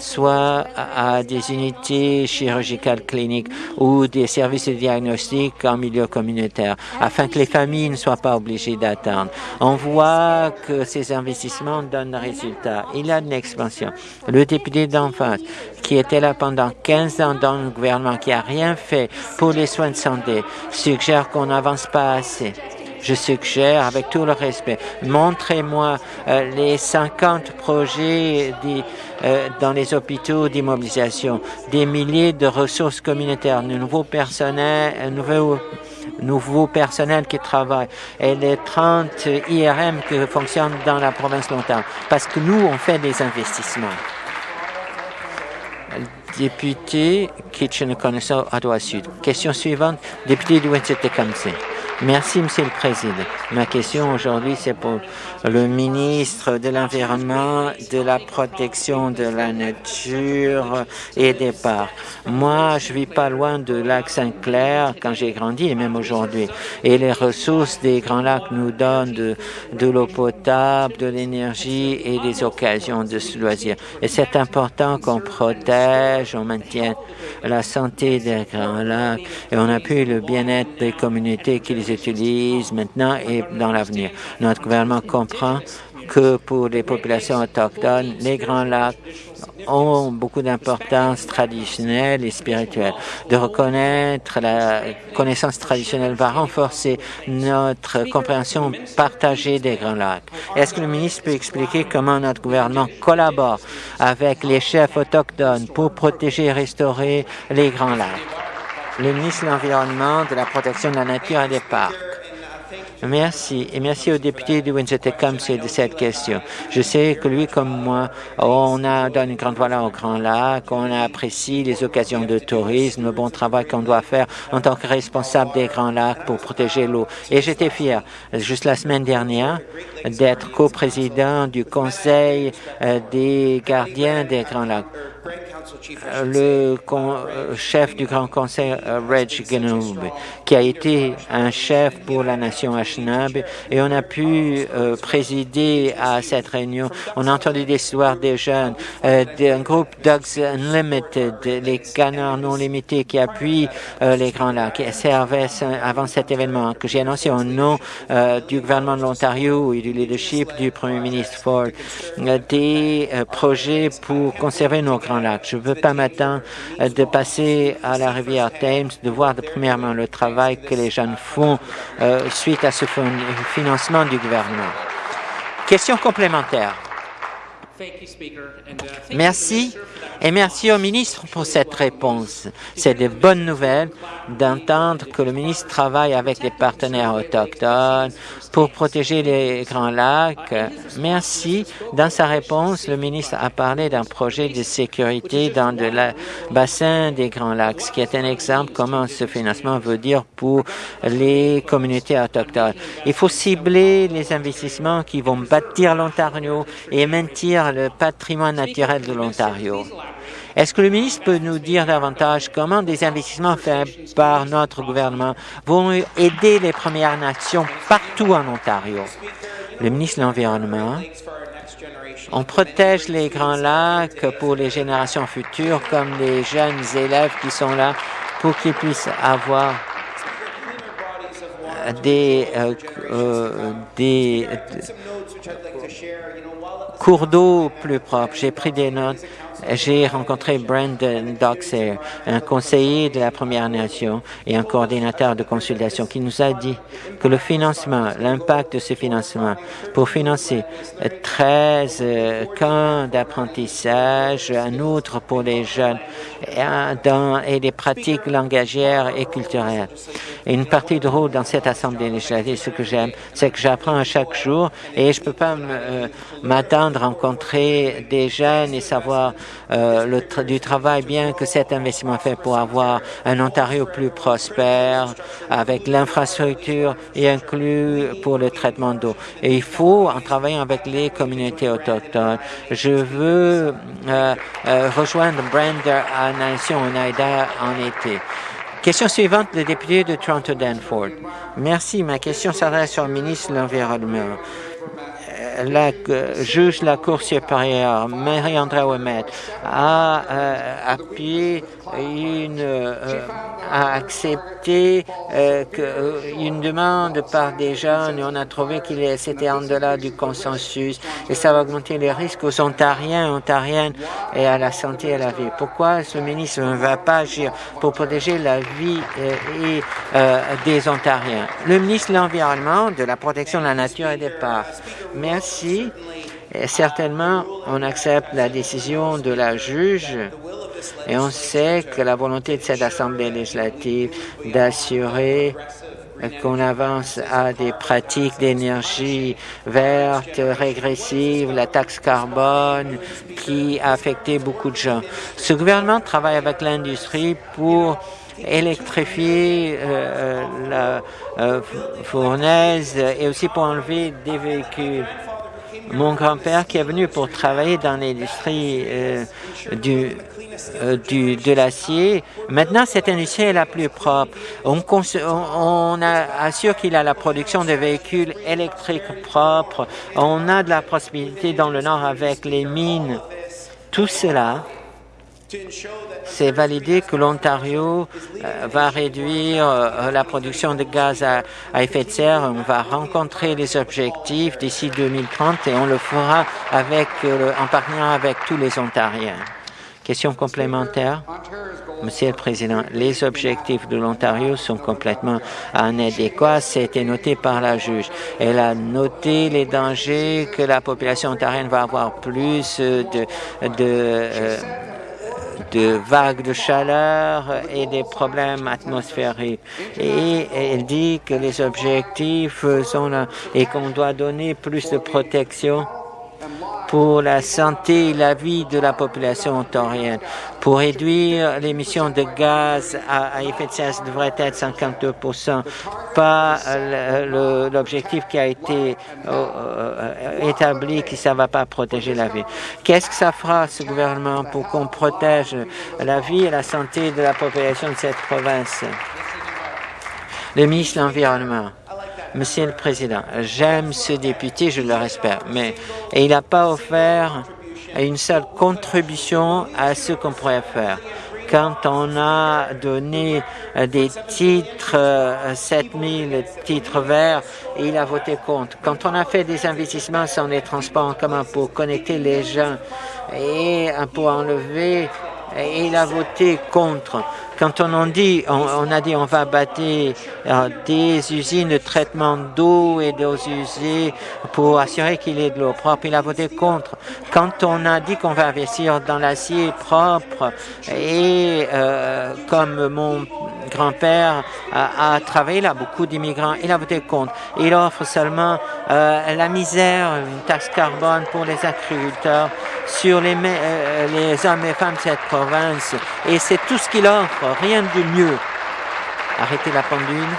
soit à des unités chirurgicales cliniques ou des services de diagnostic en milieu communautaire, afin que les familles ne soient pas obligées d'attendre. On voit que ces investissements donnent résultat. Il y a une expansion. Le député d'en face, qui était là pendant 15 ans dans le gouvernement, qui a rien fait pour les soins de santé, suggère qu'on n'avance pas assez. Je suggère, avec tout le respect, montrez-moi euh, les 50 projets euh, dans les hôpitaux d'immobilisation, des milliers de ressources communautaires, de nouveaux personnels, nouveaux nouveaux personnels qui travaillent et les 30 IRM qui fonctionnent dans la province longtemps. Parce que nous, on fait des investissements. Député Kitchener-Connaissant, Ottawa Sud. Question suivante, député de Windsor-Tecumseh. Merci, Monsieur le Président. Ma question aujourd'hui, c'est pour le ministre de l'Environnement, de la protection de la nature et des parcs. Moi, je vis pas loin de lac Saint-Clair quand j'ai grandi et même aujourd'hui. Et les ressources des Grands Lacs nous donnent de, l'eau potable, de l'énergie et des occasions de se loisir. Et c'est important qu'on protège, on maintienne la santé des Grands Lacs et on appuie le bien-être des communautés qui les utilisent maintenant et dans l'avenir. Notre gouvernement comprend que pour les populations autochtones, les Grands Lacs ont beaucoup d'importance traditionnelle et spirituelle. De reconnaître la connaissance traditionnelle va renforcer notre compréhension partagée des Grands Lacs. Est-ce que le ministre peut expliquer comment notre gouvernement collabore avec les chefs autochtones pour protéger et restaurer les Grands Lacs? Le ministre de l'Environnement, de la protection de la nature et des parcs. Merci. Et merci au député de Windsor-Tecumseh de cette question. Je sais que lui, comme moi, on a donné une grande valeur au Grand Lac, on apprécie les occasions de tourisme, le bon travail qu'on doit faire en tant que responsable des Grands Lacs pour protéger l'eau. Et j'étais fier, juste la semaine dernière, d'être coprésident du Conseil euh, des gardiens des Grands Lacs le euh, chef du Grand Conseil, euh, Reg Genoub, qui a été un chef pour la nation Anishinaabe, et on a pu euh, présider à cette réunion. On a entendu des histoires des jeunes, d'un groupe Dogs Unlimited, les canards non limités qui appuient les Grands Lacs, qui servaient avant cet événement, que j'ai annoncé au nom du gouvernement de l'Ontario et du leadership du Premier ministre Ford, des projets pour conserver nos Grands Je ne veux pas m'attendre de passer à la rivière Thames, de voir de premièrement le travail que les jeunes font euh, suite à ce financement du gouvernement. Question complémentaire. Merci et merci au ministre pour cette réponse. C'est de bonnes nouvelles d'entendre que le ministre travaille avec les partenaires autochtones pour protéger les Grands Lacs. Merci. Dans sa réponse, le ministre a parlé d'un projet de sécurité dans le bassin des Grands Lacs, ce qui est un exemple comment ce financement veut dire pour les communautés autochtones. Il faut cibler les investissements qui vont bâtir l'Ontario et maintenir le patrimoine naturel de l'Ontario. Est-ce que le ministre peut nous dire davantage comment des investissements faits par notre gouvernement vont aider les Premières Nations partout en Ontario? Le ministre de l'Environnement, on protège les Grands Lacs pour les générations futures, comme les jeunes élèves qui sont là, pour qu'ils puissent avoir des, euh, euh, des cours d'eau plus propres. J'ai pris des notes j'ai rencontré Brandon Doxer, un conseiller de la Première Nation et un coordinateur de consultation qui nous a dit que le financement, l'impact de ce financement pour financer 13 euh, camps d'apprentissage, un autre pour les jeunes et des pratiques langagières et culturelles. Une partie de rôle dans cette Assemblée législative, ce que j'aime, c'est que j'apprends à chaque jour et je ne peux pas euh, m'attendre à rencontrer des jeunes et savoir euh, le du travail bien que cet investissement fait pour avoir un Ontario plus prospère avec l'infrastructure et inclus pour le traitement d'eau. Et il faut, en travaillant avec les communautés autochtones, je veux euh, euh, rejoindre Brander à Nation Oneida en été. Question suivante, le député de Toronto-Danford. Merci. Ma question s'adresse au ministre de l'Environnement la juge de la Cour supérieure, Marie-André Ouemet, a euh, appuyé une, euh, a accepté euh, une demande par des jeunes et on a trouvé qu'il c'était en delà du consensus et ça va augmenter les risques aux Ontariens, Ontariennes et à la santé et à la vie. Pourquoi ce ministre ne va pas agir pour protéger la vie et, des Ontariens? Le ministre de l'Environnement, de la protection de la nature et des parcs. Et certainement, on accepte la décision de la juge et on sait que la volonté de cette Assemblée législative d'assurer qu'on avance à des pratiques d'énergie verte, régressive, la taxe carbone qui a affecté beaucoup de gens. Ce gouvernement travaille avec l'industrie pour électrifier euh, euh, la euh, fournaise et aussi pour enlever des véhicules. Mon grand-père qui est venu pour travailler dans l'industrie du du, de l'acier. Maintenant, cette industrie est la plus propre. On, on assure qu'il a la production de véhicules électriques propres. On a de la possibilité dans le Nord avec les mines. Tout cela c'est validé que l'Ontario euh, va réduire euh, la production de gaz à, effet de serre. On va rencontrer les objectifs d'ici 2030 et on le fera avec, euh, en partenariat avec tous les Ontariens. Question complémentaire? Monsieur le Président, les objectifs de l'Ontario sont complètement inadéquats. C'était noté par la juge. Elle a noté les dangers que la population ontarienne va avoir plus de, de de vagues de chaleur et des problèmes atmosphériques. Et elle dit que les objectifs sont là et qu'on doit donner plus de protection pour la santé et la vie de la population ontarienne. Pour réduire l'émission de gaz à, effet de serre, devrait être 52 pas l'objectif qui a été euh, euh, établi que ça ne va pas protéger la vie. Qu'est-ce que ça fera, ce gouvernement, pour qu'on protège la vie et la santé de la population de cette province? Le ministre de l'Environnement. Monsieur le Président, j'aime ce député, je le respecte, mais il n'a pas offert une seule contribution à ce qu'on pourrait faire. Quand on a donné des titres, 7000 euh, titres verts, il a voté contre. Quand on a fait des investissements sur les transports en commun pour connecter les gens et pour enlever, il a voté contre. Quand on, dit, on, a dit on va bâtir euh, des usines de traitement d'eau et d'eau usées pour assurer qu'il y ait de l'eau propre, il a voté contre. Quand on a dit qu'on va investir dans l'acier propre et euh, comme mon grand-père a, travaillé là, beaucoup d'immigrants, il a voté contre. Il offre seulement euh, la misère, une taxe carbone pour les agriculteurs sur les, les hommes et femmes de cette province. Et c'est tout ce qu'il offre rien de mieux. Arrêtez la pendule.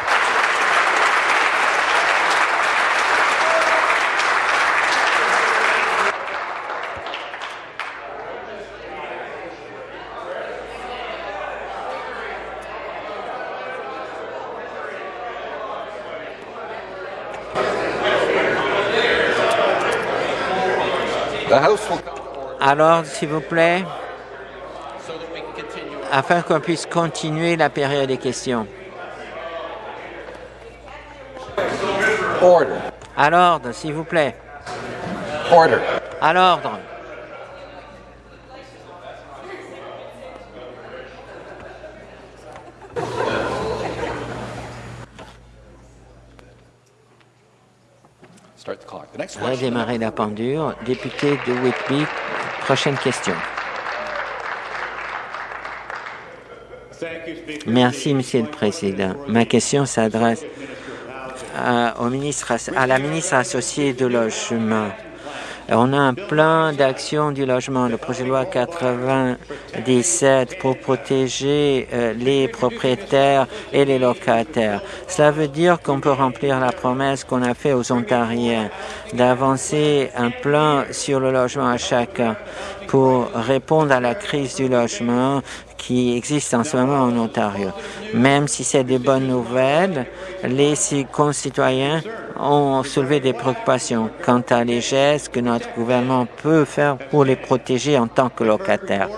Alors, s'il vous plaît afin qu'on puisse continuer la période des questions. Order. À l'ordre, s'il vous plaît. Order. À l'ordre. Redémarrer la pendule. Député de Whitby, prochaine question. Merci, Monsieur le Président. Ma question s'adresse à, la ministre associée de logement. On a un plan d'action du logement, le projet de loi 97 pour protéger euh, les propriétaires et les locataires. Cela veut dire qu'on peut remplir la promesse qu'on a faite aux Ontariens d'avancer un plan sur le logement à chacun pour répondre à la crise du logement qui existe en ce moment en Ontario. Même si c'est des bonnes nouvelles, les concitoyens ont soulevé des préoccupations quant à les gestes que notre gouvernement peut faire pour les protéger en tant que locataires.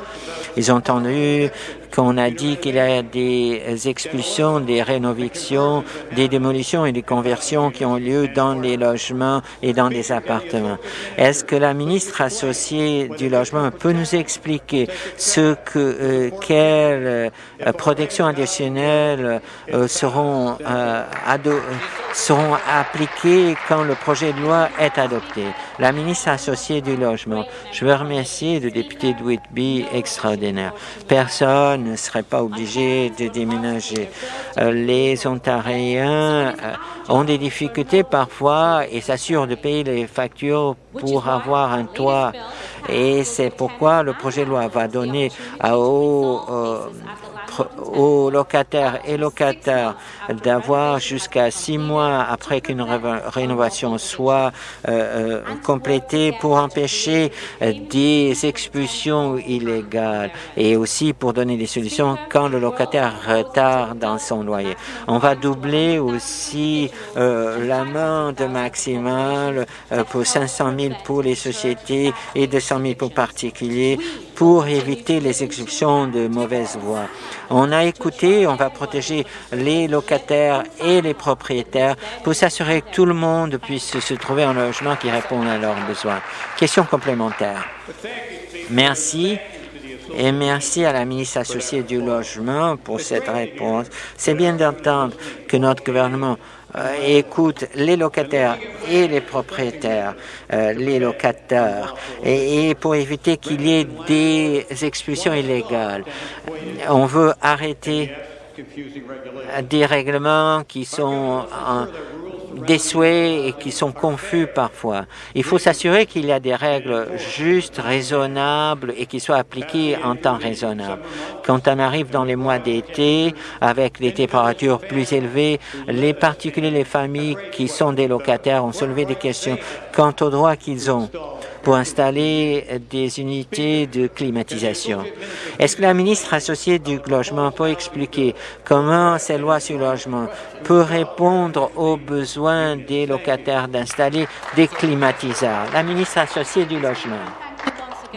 Ils ont entendu qu'on a dit qu'il y a des expulsions, des rénovations, des démolitions et des conversions qui ont lieu dans les logements et dans les appartements. Est-ce que la ministre associée du logement peut nous expliquer ce que euh, quelles euh, protections additionnelles euh, seront, seront appliquées quand le projet de loi est adopté? La ministre associée du logement, je veux remercier le député de Whitby extraordinaire. Personne ne seraient pas obligés de déménager. Euh, les Ontariens euh, ont des difficultés parfois et s'assurent de payer les factures pour avoir un toit. Et c'est pourquoi le projet de loi va donner aux euh, aux locataires et locataires d'avoir jusqu'à six mois après qu'une rénovation soit euh, euh, complétée pour empêcher euh, des expulsions illégales et aussi pour donner des solutions quand le locataire retarde dans son loyer. On va doubler aussi l'amende maximale pour 500 000 pour les sociétés et 200 000 pour particuliers pour éviter les expulsions de mauvaise voie. On a écouté, on va protéger les locataires et les propriétaires pour s'assurer que tout le monde puisse se trouver en logement qui répond à leurs besoins. Question complémentaire. Merci. Et merci à la ministre associée du Logement pour cette réponse. C'est bien d'entendre que notre gouvernement écoute les locataires et les propriétaires, les locataires, et, pour éviter qu'il y ait des expulsions illégales. On veut arrêter des règlements qui sont des souhaits et qui sont confus parfois. Il faut s'assurer qu'il y a des règles justes, raisonnables et qui soient appliquées en temps raisonnable. Quand on arrive dans les mois d'été, avec des températures plus élevées, les particuliers, les familles qui sont des locataires ont soulevé des questions quant aux droits qu'ils ont pour installer des unités de climatisation. Est-ce que la ministre associée du logement peut expliquer comment ces lois sur le logement peut répondre aux besoins des locataires d'installer des climatiseurs? La ministre associée du logement.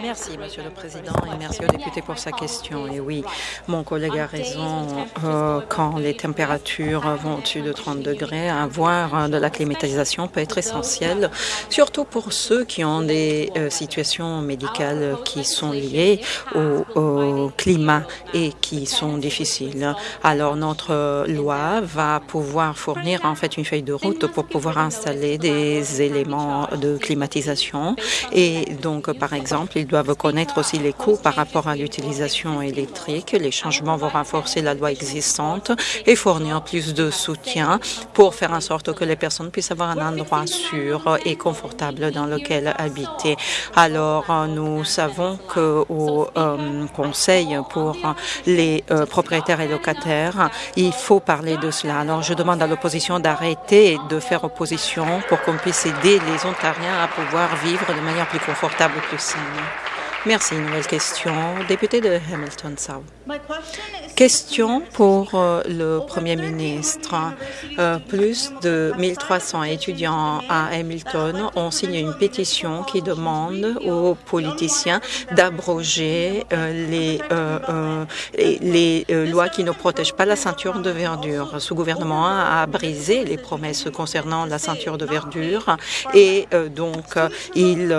Merci, Monsieur le Président, et merci au député pour sa question. Et oui, mon collègue a raison. Euh, quand les températures vont au-dessus de 30 degrés, avoir de la climatisation peut être essentiel, surtout pour ceux qui ont des euh, situations médicales qui sont liées au, au, climat et qui sont difficiles. Alors, notre loi va pouvoir fournir en fait une feuille de route pour pouvoir installer des éléments de climatisation. Et donc, par exemple, il doivent connaître aussi les coûts par rapport à l'utilisation électrique. Les changements vont renforcer la loi existante et fournir plus de soutien pour faire en sorte que les personnes puissent avoir un endroit sûr et confortable dans lequel habiter. Alors, nous savons qu'au euh, Conseil pour les euh, propriétaires et locataires, il faut parler de cela. Alors, je demande à l'opposition d'arrêter de faire opposition pour qu'on puisse aider les Ontariens à pouvoir vivre de manière plus confortable, plus saine. Merci. Nouvelle question. Député de Hamilton South. Question pour euh, le Premier ministre. Euh, plus de 1300 étudiants à Hamilton ont signé une pétition qui demande aux politiciens d'abroger euh, les, les, lois qui ne protègent pas la ceinture de verdure. Ce gouvernement a brisé les promesses concernant la ceinture de verdure et donc ils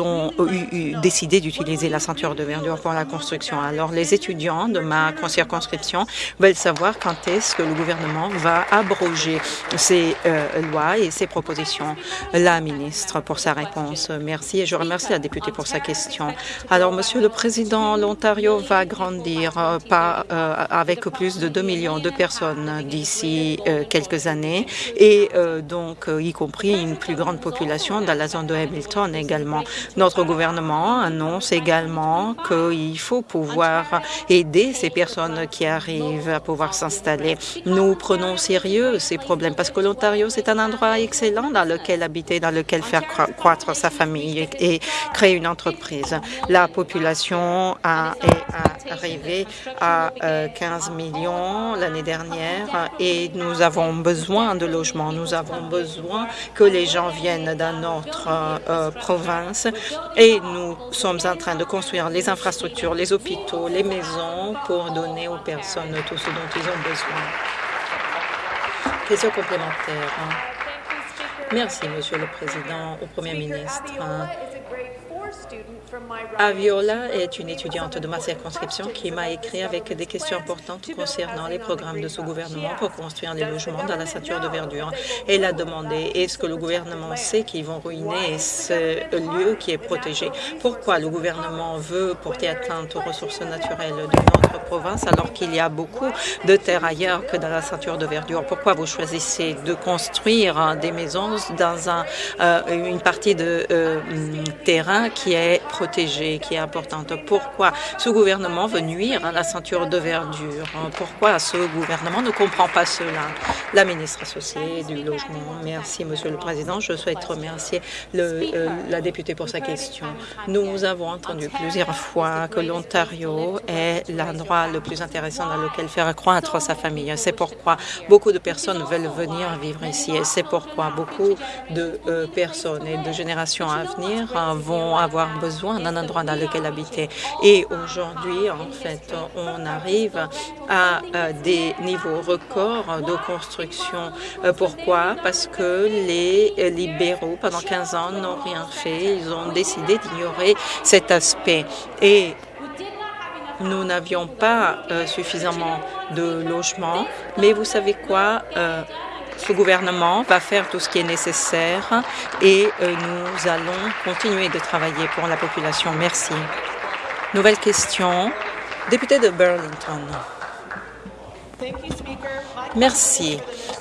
ont eu, décidé d'utiliser la ceinture de verdure pour la construction. Alors les étudiants de ma circonscription veulent savoir quand est-ce que le gouvernement va abroger ces euh, lois et ces propositions. La ministre pour sa réponse. Merci et je remercie la députée pour sa question. Alors, Monsieur le Président, l'Ontario va grandir euh, euh, avec plus de 2 millions de personnes d'ici quelques années et donc y compris une plus grande population dans la zone de Hamilton également. Notre gouvernement annonce également qu'il faut pouvoir aider ces personnes qui arrivent à pouvoir s'installer. Nous prenons sérieux ces problèmes parce que l'Ontario, c'est un endroit excellent dans lequel habiter, dans lequel faire croître sa famille et, créer une entreprise. La population a, est arrivée à 15 euh, millions l'année dernière et nous avons besoin de logements. Nous avons besoin que les gens viennent dans notre euh, province et nous sommes en train de construire les infrastructures, les hôpitaux, les maisons pour donner aux personnes tout ce dont ils ont besoin. Question complémentaire. Merci, Monsieur le Président, au Premier ministre. Aviola est une étudiante de ma circonscription qui m'a écrit avec des questions importantes concernant les programmes de ce gouvernement pour construire des logements dans la ceinture de verdure. Elle a demandé est-ce que le gouvernement sait qu'ils vont ruiner ce lieu qui est protégé? Pourquoi le gouvernement veut porter atteinte aux ressources naturelles de notre alors qu'il y a beaucoup de terres ailleurs que dans la ceinture de verdure Pourquoi vous choisissez de construire des maisons dans euh, une partie de euh, terrain qui est protégée, qui est importante? Pourquoi ce gouvernement veut nuire à la ceinture de verdure? Pourquoi ce gouvernement ne comprend pas cela? La ministre associée du Logement. Merci, Monsieur le Président. Je souhaite remercier euh, la députée pour sa question. Nous avons entendu plusieurs fois que l'Ontario est l'endroit le plus intéressant dans lequel faire croître sa famille. C'est pourquoi beaucoup de personnes veulent venir vivre ici et c'est pourquoi beaucoup de euh, personnes et de générations à venir vont avoir besoin d'un endroit dans lequel habiter. Et aujourd'hui, en fait, on arrive à des niveaux records de construction. Euh, pourquoi? Parce que les libéraux, pendant 15 ans, n'ont rien fait. Ils ont décidé d'ignorer cet aspect. Et nous n'avions pas euh, suffisamment de logements, mais vous savez quoi? Euh, notre gouvernement va faire tout ce qui est nécessaire et nous allons continuer de travailler pour la population. Merci. Nouvelle question. Député de Burlington. Merci.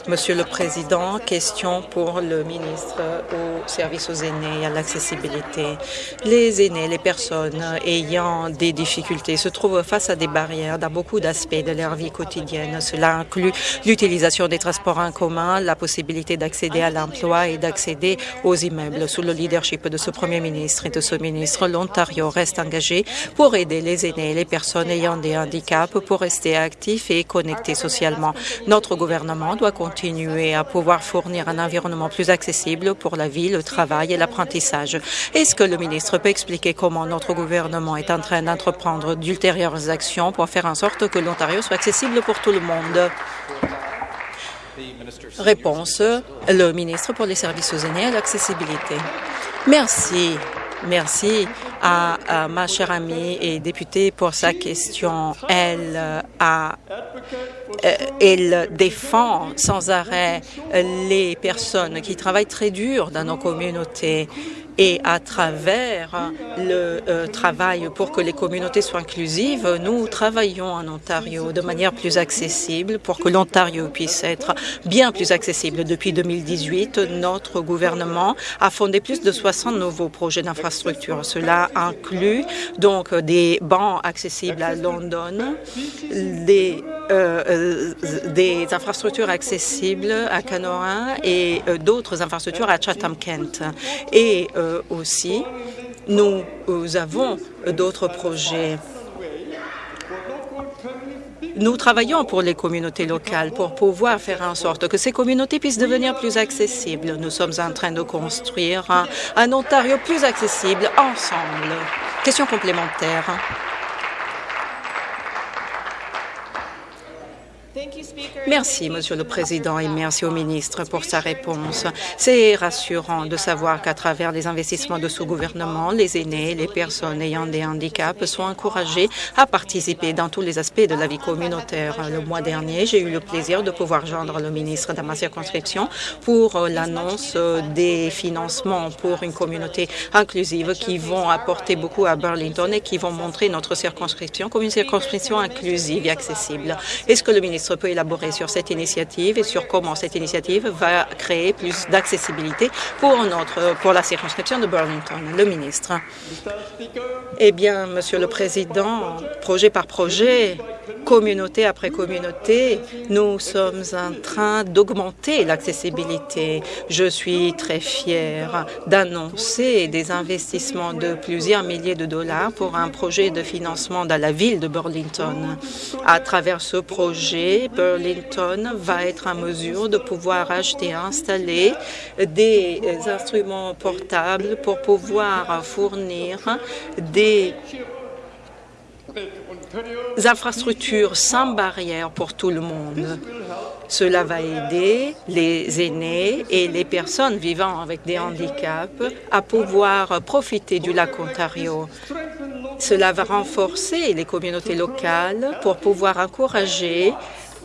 Monsieur le Président, question pour le ministre au service aux aînés et à l'accessibilité. Les aînés, les personnes ayant des difficultés se trouvent face à des barrières dans beaucoup d'aspects de leur vie quotidienne. Cela inclut l'utilisation des transports en commun, la possibilité d'accéder à l'emploi et d'accéder aux immeubles. Sous le leadership de ce Premier ministre et de ce ministre, l'Ontario reste engagé pour aider les aînés et les personnes ayant des handicaps pour rester actifs et connectés socialement. Notre gouvernement doit continuer à pouvoir fournir un environnement plus accessible pour la vie, le travail et l'apprentissage. Est-ce que le ministre peut expliquer comment notre gouvernement est en train d'entreprendre d'ultérieures actions pour faire en sorte que l'Ontario soit accessible pour tout le monde? Réponse, le ministre pour les services aux aînés et l'accessibilité. Merci. Merci à, ma chère amie et députée pour sa question. Elle a euh, elle défend sans arrêt les personnes qui travaillent très dur dans nos communautés et à travers le euh, travail pour que les communautés soient inclusives, nous travaillons en Ontario de manière plus accessible pour que l'Ontario puisse être bien plus accessible. Depuis 2018, notre gouvernement a fondé plus de 60 nouveaux projets d'infrastructure. Cela inclut donc des bancs accessibles à London, des, euh, euh infrastructures accessibles à Canora et d'autres infrastructures à Chatham-Kent. Et euh, aussi, nous avons d'autres projets. Nous travaillons pour les communautés locales pour pouvoir faire en sorte que ces communautés puissent devenir plus accessibles. Nous sommes en train de construire un Ontario plus accessible ensemble. Question complémentaire. Merci, Monsieur le Président, et merci au ministre pour sa réponse. C'est rassurant de savoir qu'à travers les investissements de ce gouvernement, les aînés, les personnes ayant des handicaps sont encouragés à participer dans tous les aspects de la vie communautaire. Le mois dernier, j'ai eu le plaisir de pouvoir joindre le ministre dans ma circonscription pour l'annonce des financements pour une communauté inclusive qui vont apporter beaucoup à Burlington et qui vont montrer notre circonscription comme une circonscription inclusive et accessible. Est-ce que le ministre peut élaborer sur cette initiative et sur comment cette initiative va créer plus d'accessibilité pour notre pour la circonscription de Burlington. Le ministre. Eh bien, Monsieur le Président, projet par projet, communauté après communauté, nous sommes en train d'augmenter l'accessibilité. Je suis très fière d'annoncer des investissements de plusieurs milliers de dollars pour un projet de financement dans la ville de Burlington. À travers ce projet, Burlington va être en mesure de pouvoir acheter et installer des instruments portables pour pouvoir fournir des infrastructures sans barrière pour tout le monde. Cela va aider les aînés et les personnes vivant avec des handicaps à pouvoir profiter du lac Ontario. Cela va renforcer les communautés locales pour pouvoir encourager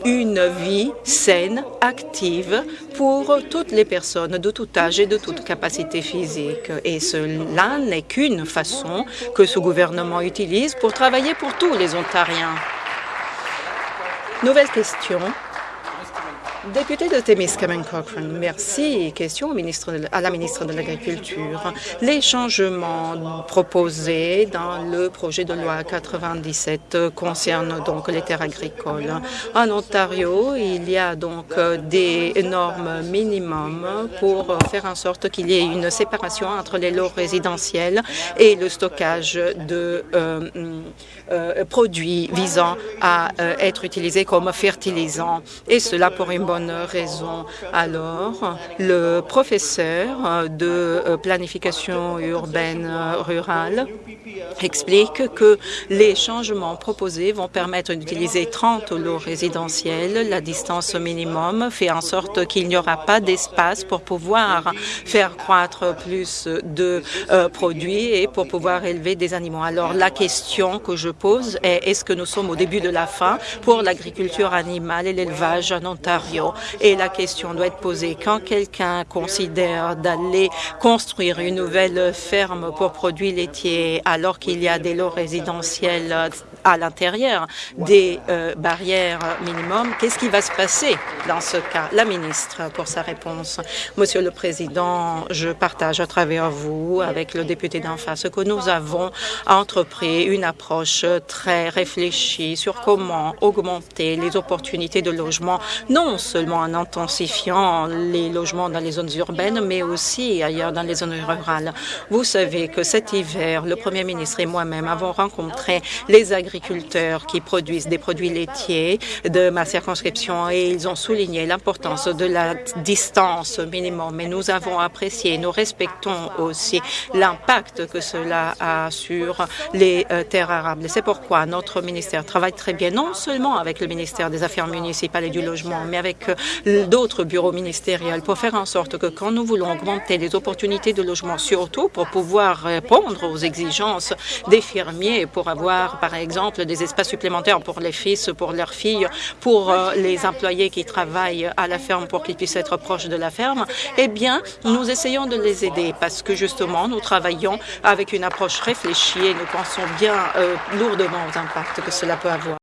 une vie saine, active pour toutes les personnes de tout âge et de toute capacité physique. Et cela n'est qu'une façon que ce gouvernement utilise pour travailler pour tous les Ontariens. Nouvelle question. Député de Témiscamingue Cochrane, merci. Question au ministre à la ministre de l'Agriculture. Les changements proposés dans le projet de loi 97 concernent donc les terres agricoles. En Ontario, il y a donc des normes minimum pour faire en sorte qu'il y ait une séparation entre les lots résidentiels et le stockage de euh, euh, produits visant à euh, être utilisés comme fertilisants, et cela pour une bonne raison. Alors, le professeur de euh, planification urbaine rurale explique que les changements proposés vont permettre d'utiliser 30 lots résidentiels. La distance minimum fait en sorte qu'il n'y aura pas d'espace pour pouvoir faire croître plus de produits et pour pouvoir élever des animaux. Alors, la question que je pose est est-ce que nous sommes au début de la fin pour l'agriculture animale et l'élevage en Ontario? Et la question doit être posée quand quelqu'un considère d'aller construire une nouvelle ferme pour produits laitiers alors qu'il y a des lots résidentiels à l'intérieur des euh, barrières minimum. Qu'est-ce qui va se passer dans ce cas? La ministre, pour sa réponse. Monsieur le Président, je partage à travers vous, avec le député d'en face, que nous avons entrepris une approche très réfléchie sur comment augmenter les opportunités de logement, non seulement en intensifiant les logements dans les zones urbaines, mais aussi ailleurs dans les zones rurales. Vous savez que cet hiver, le Premier ministre et moi-même avons rencontré les agriculteurs agriculteurs qui produisent des produits laitiers de ma circonscription et ils ont souligné l'importance de la distance minimum. Mais nous avons apprécié, nous respectons aussi l'impact que cela a sur les euh, terres arables. C'est pourquoi notre ministère travaille très bien, non seulement avec le ministère des Affaires municipales et du Logement, mais avec euh, d'autres bureaux ministériels pour faire en sorte que quand nous voulons augmenter les opportunités de logement, surtout pour pouvoir répondre aux exigences des fermiers, pour avoir, par exemple, des espaces supplémentaires pour les fils, pour leurs filles, pour euh, les employés qui travaillent à la ferme pour qu'ils puissent être proches de la ferme, eh bien, nous essayons de les aider parce que justement, nous travaillons avec une approche réfléchie et nous pensons bien euh, lourdement aux impacts que cela peut avoir.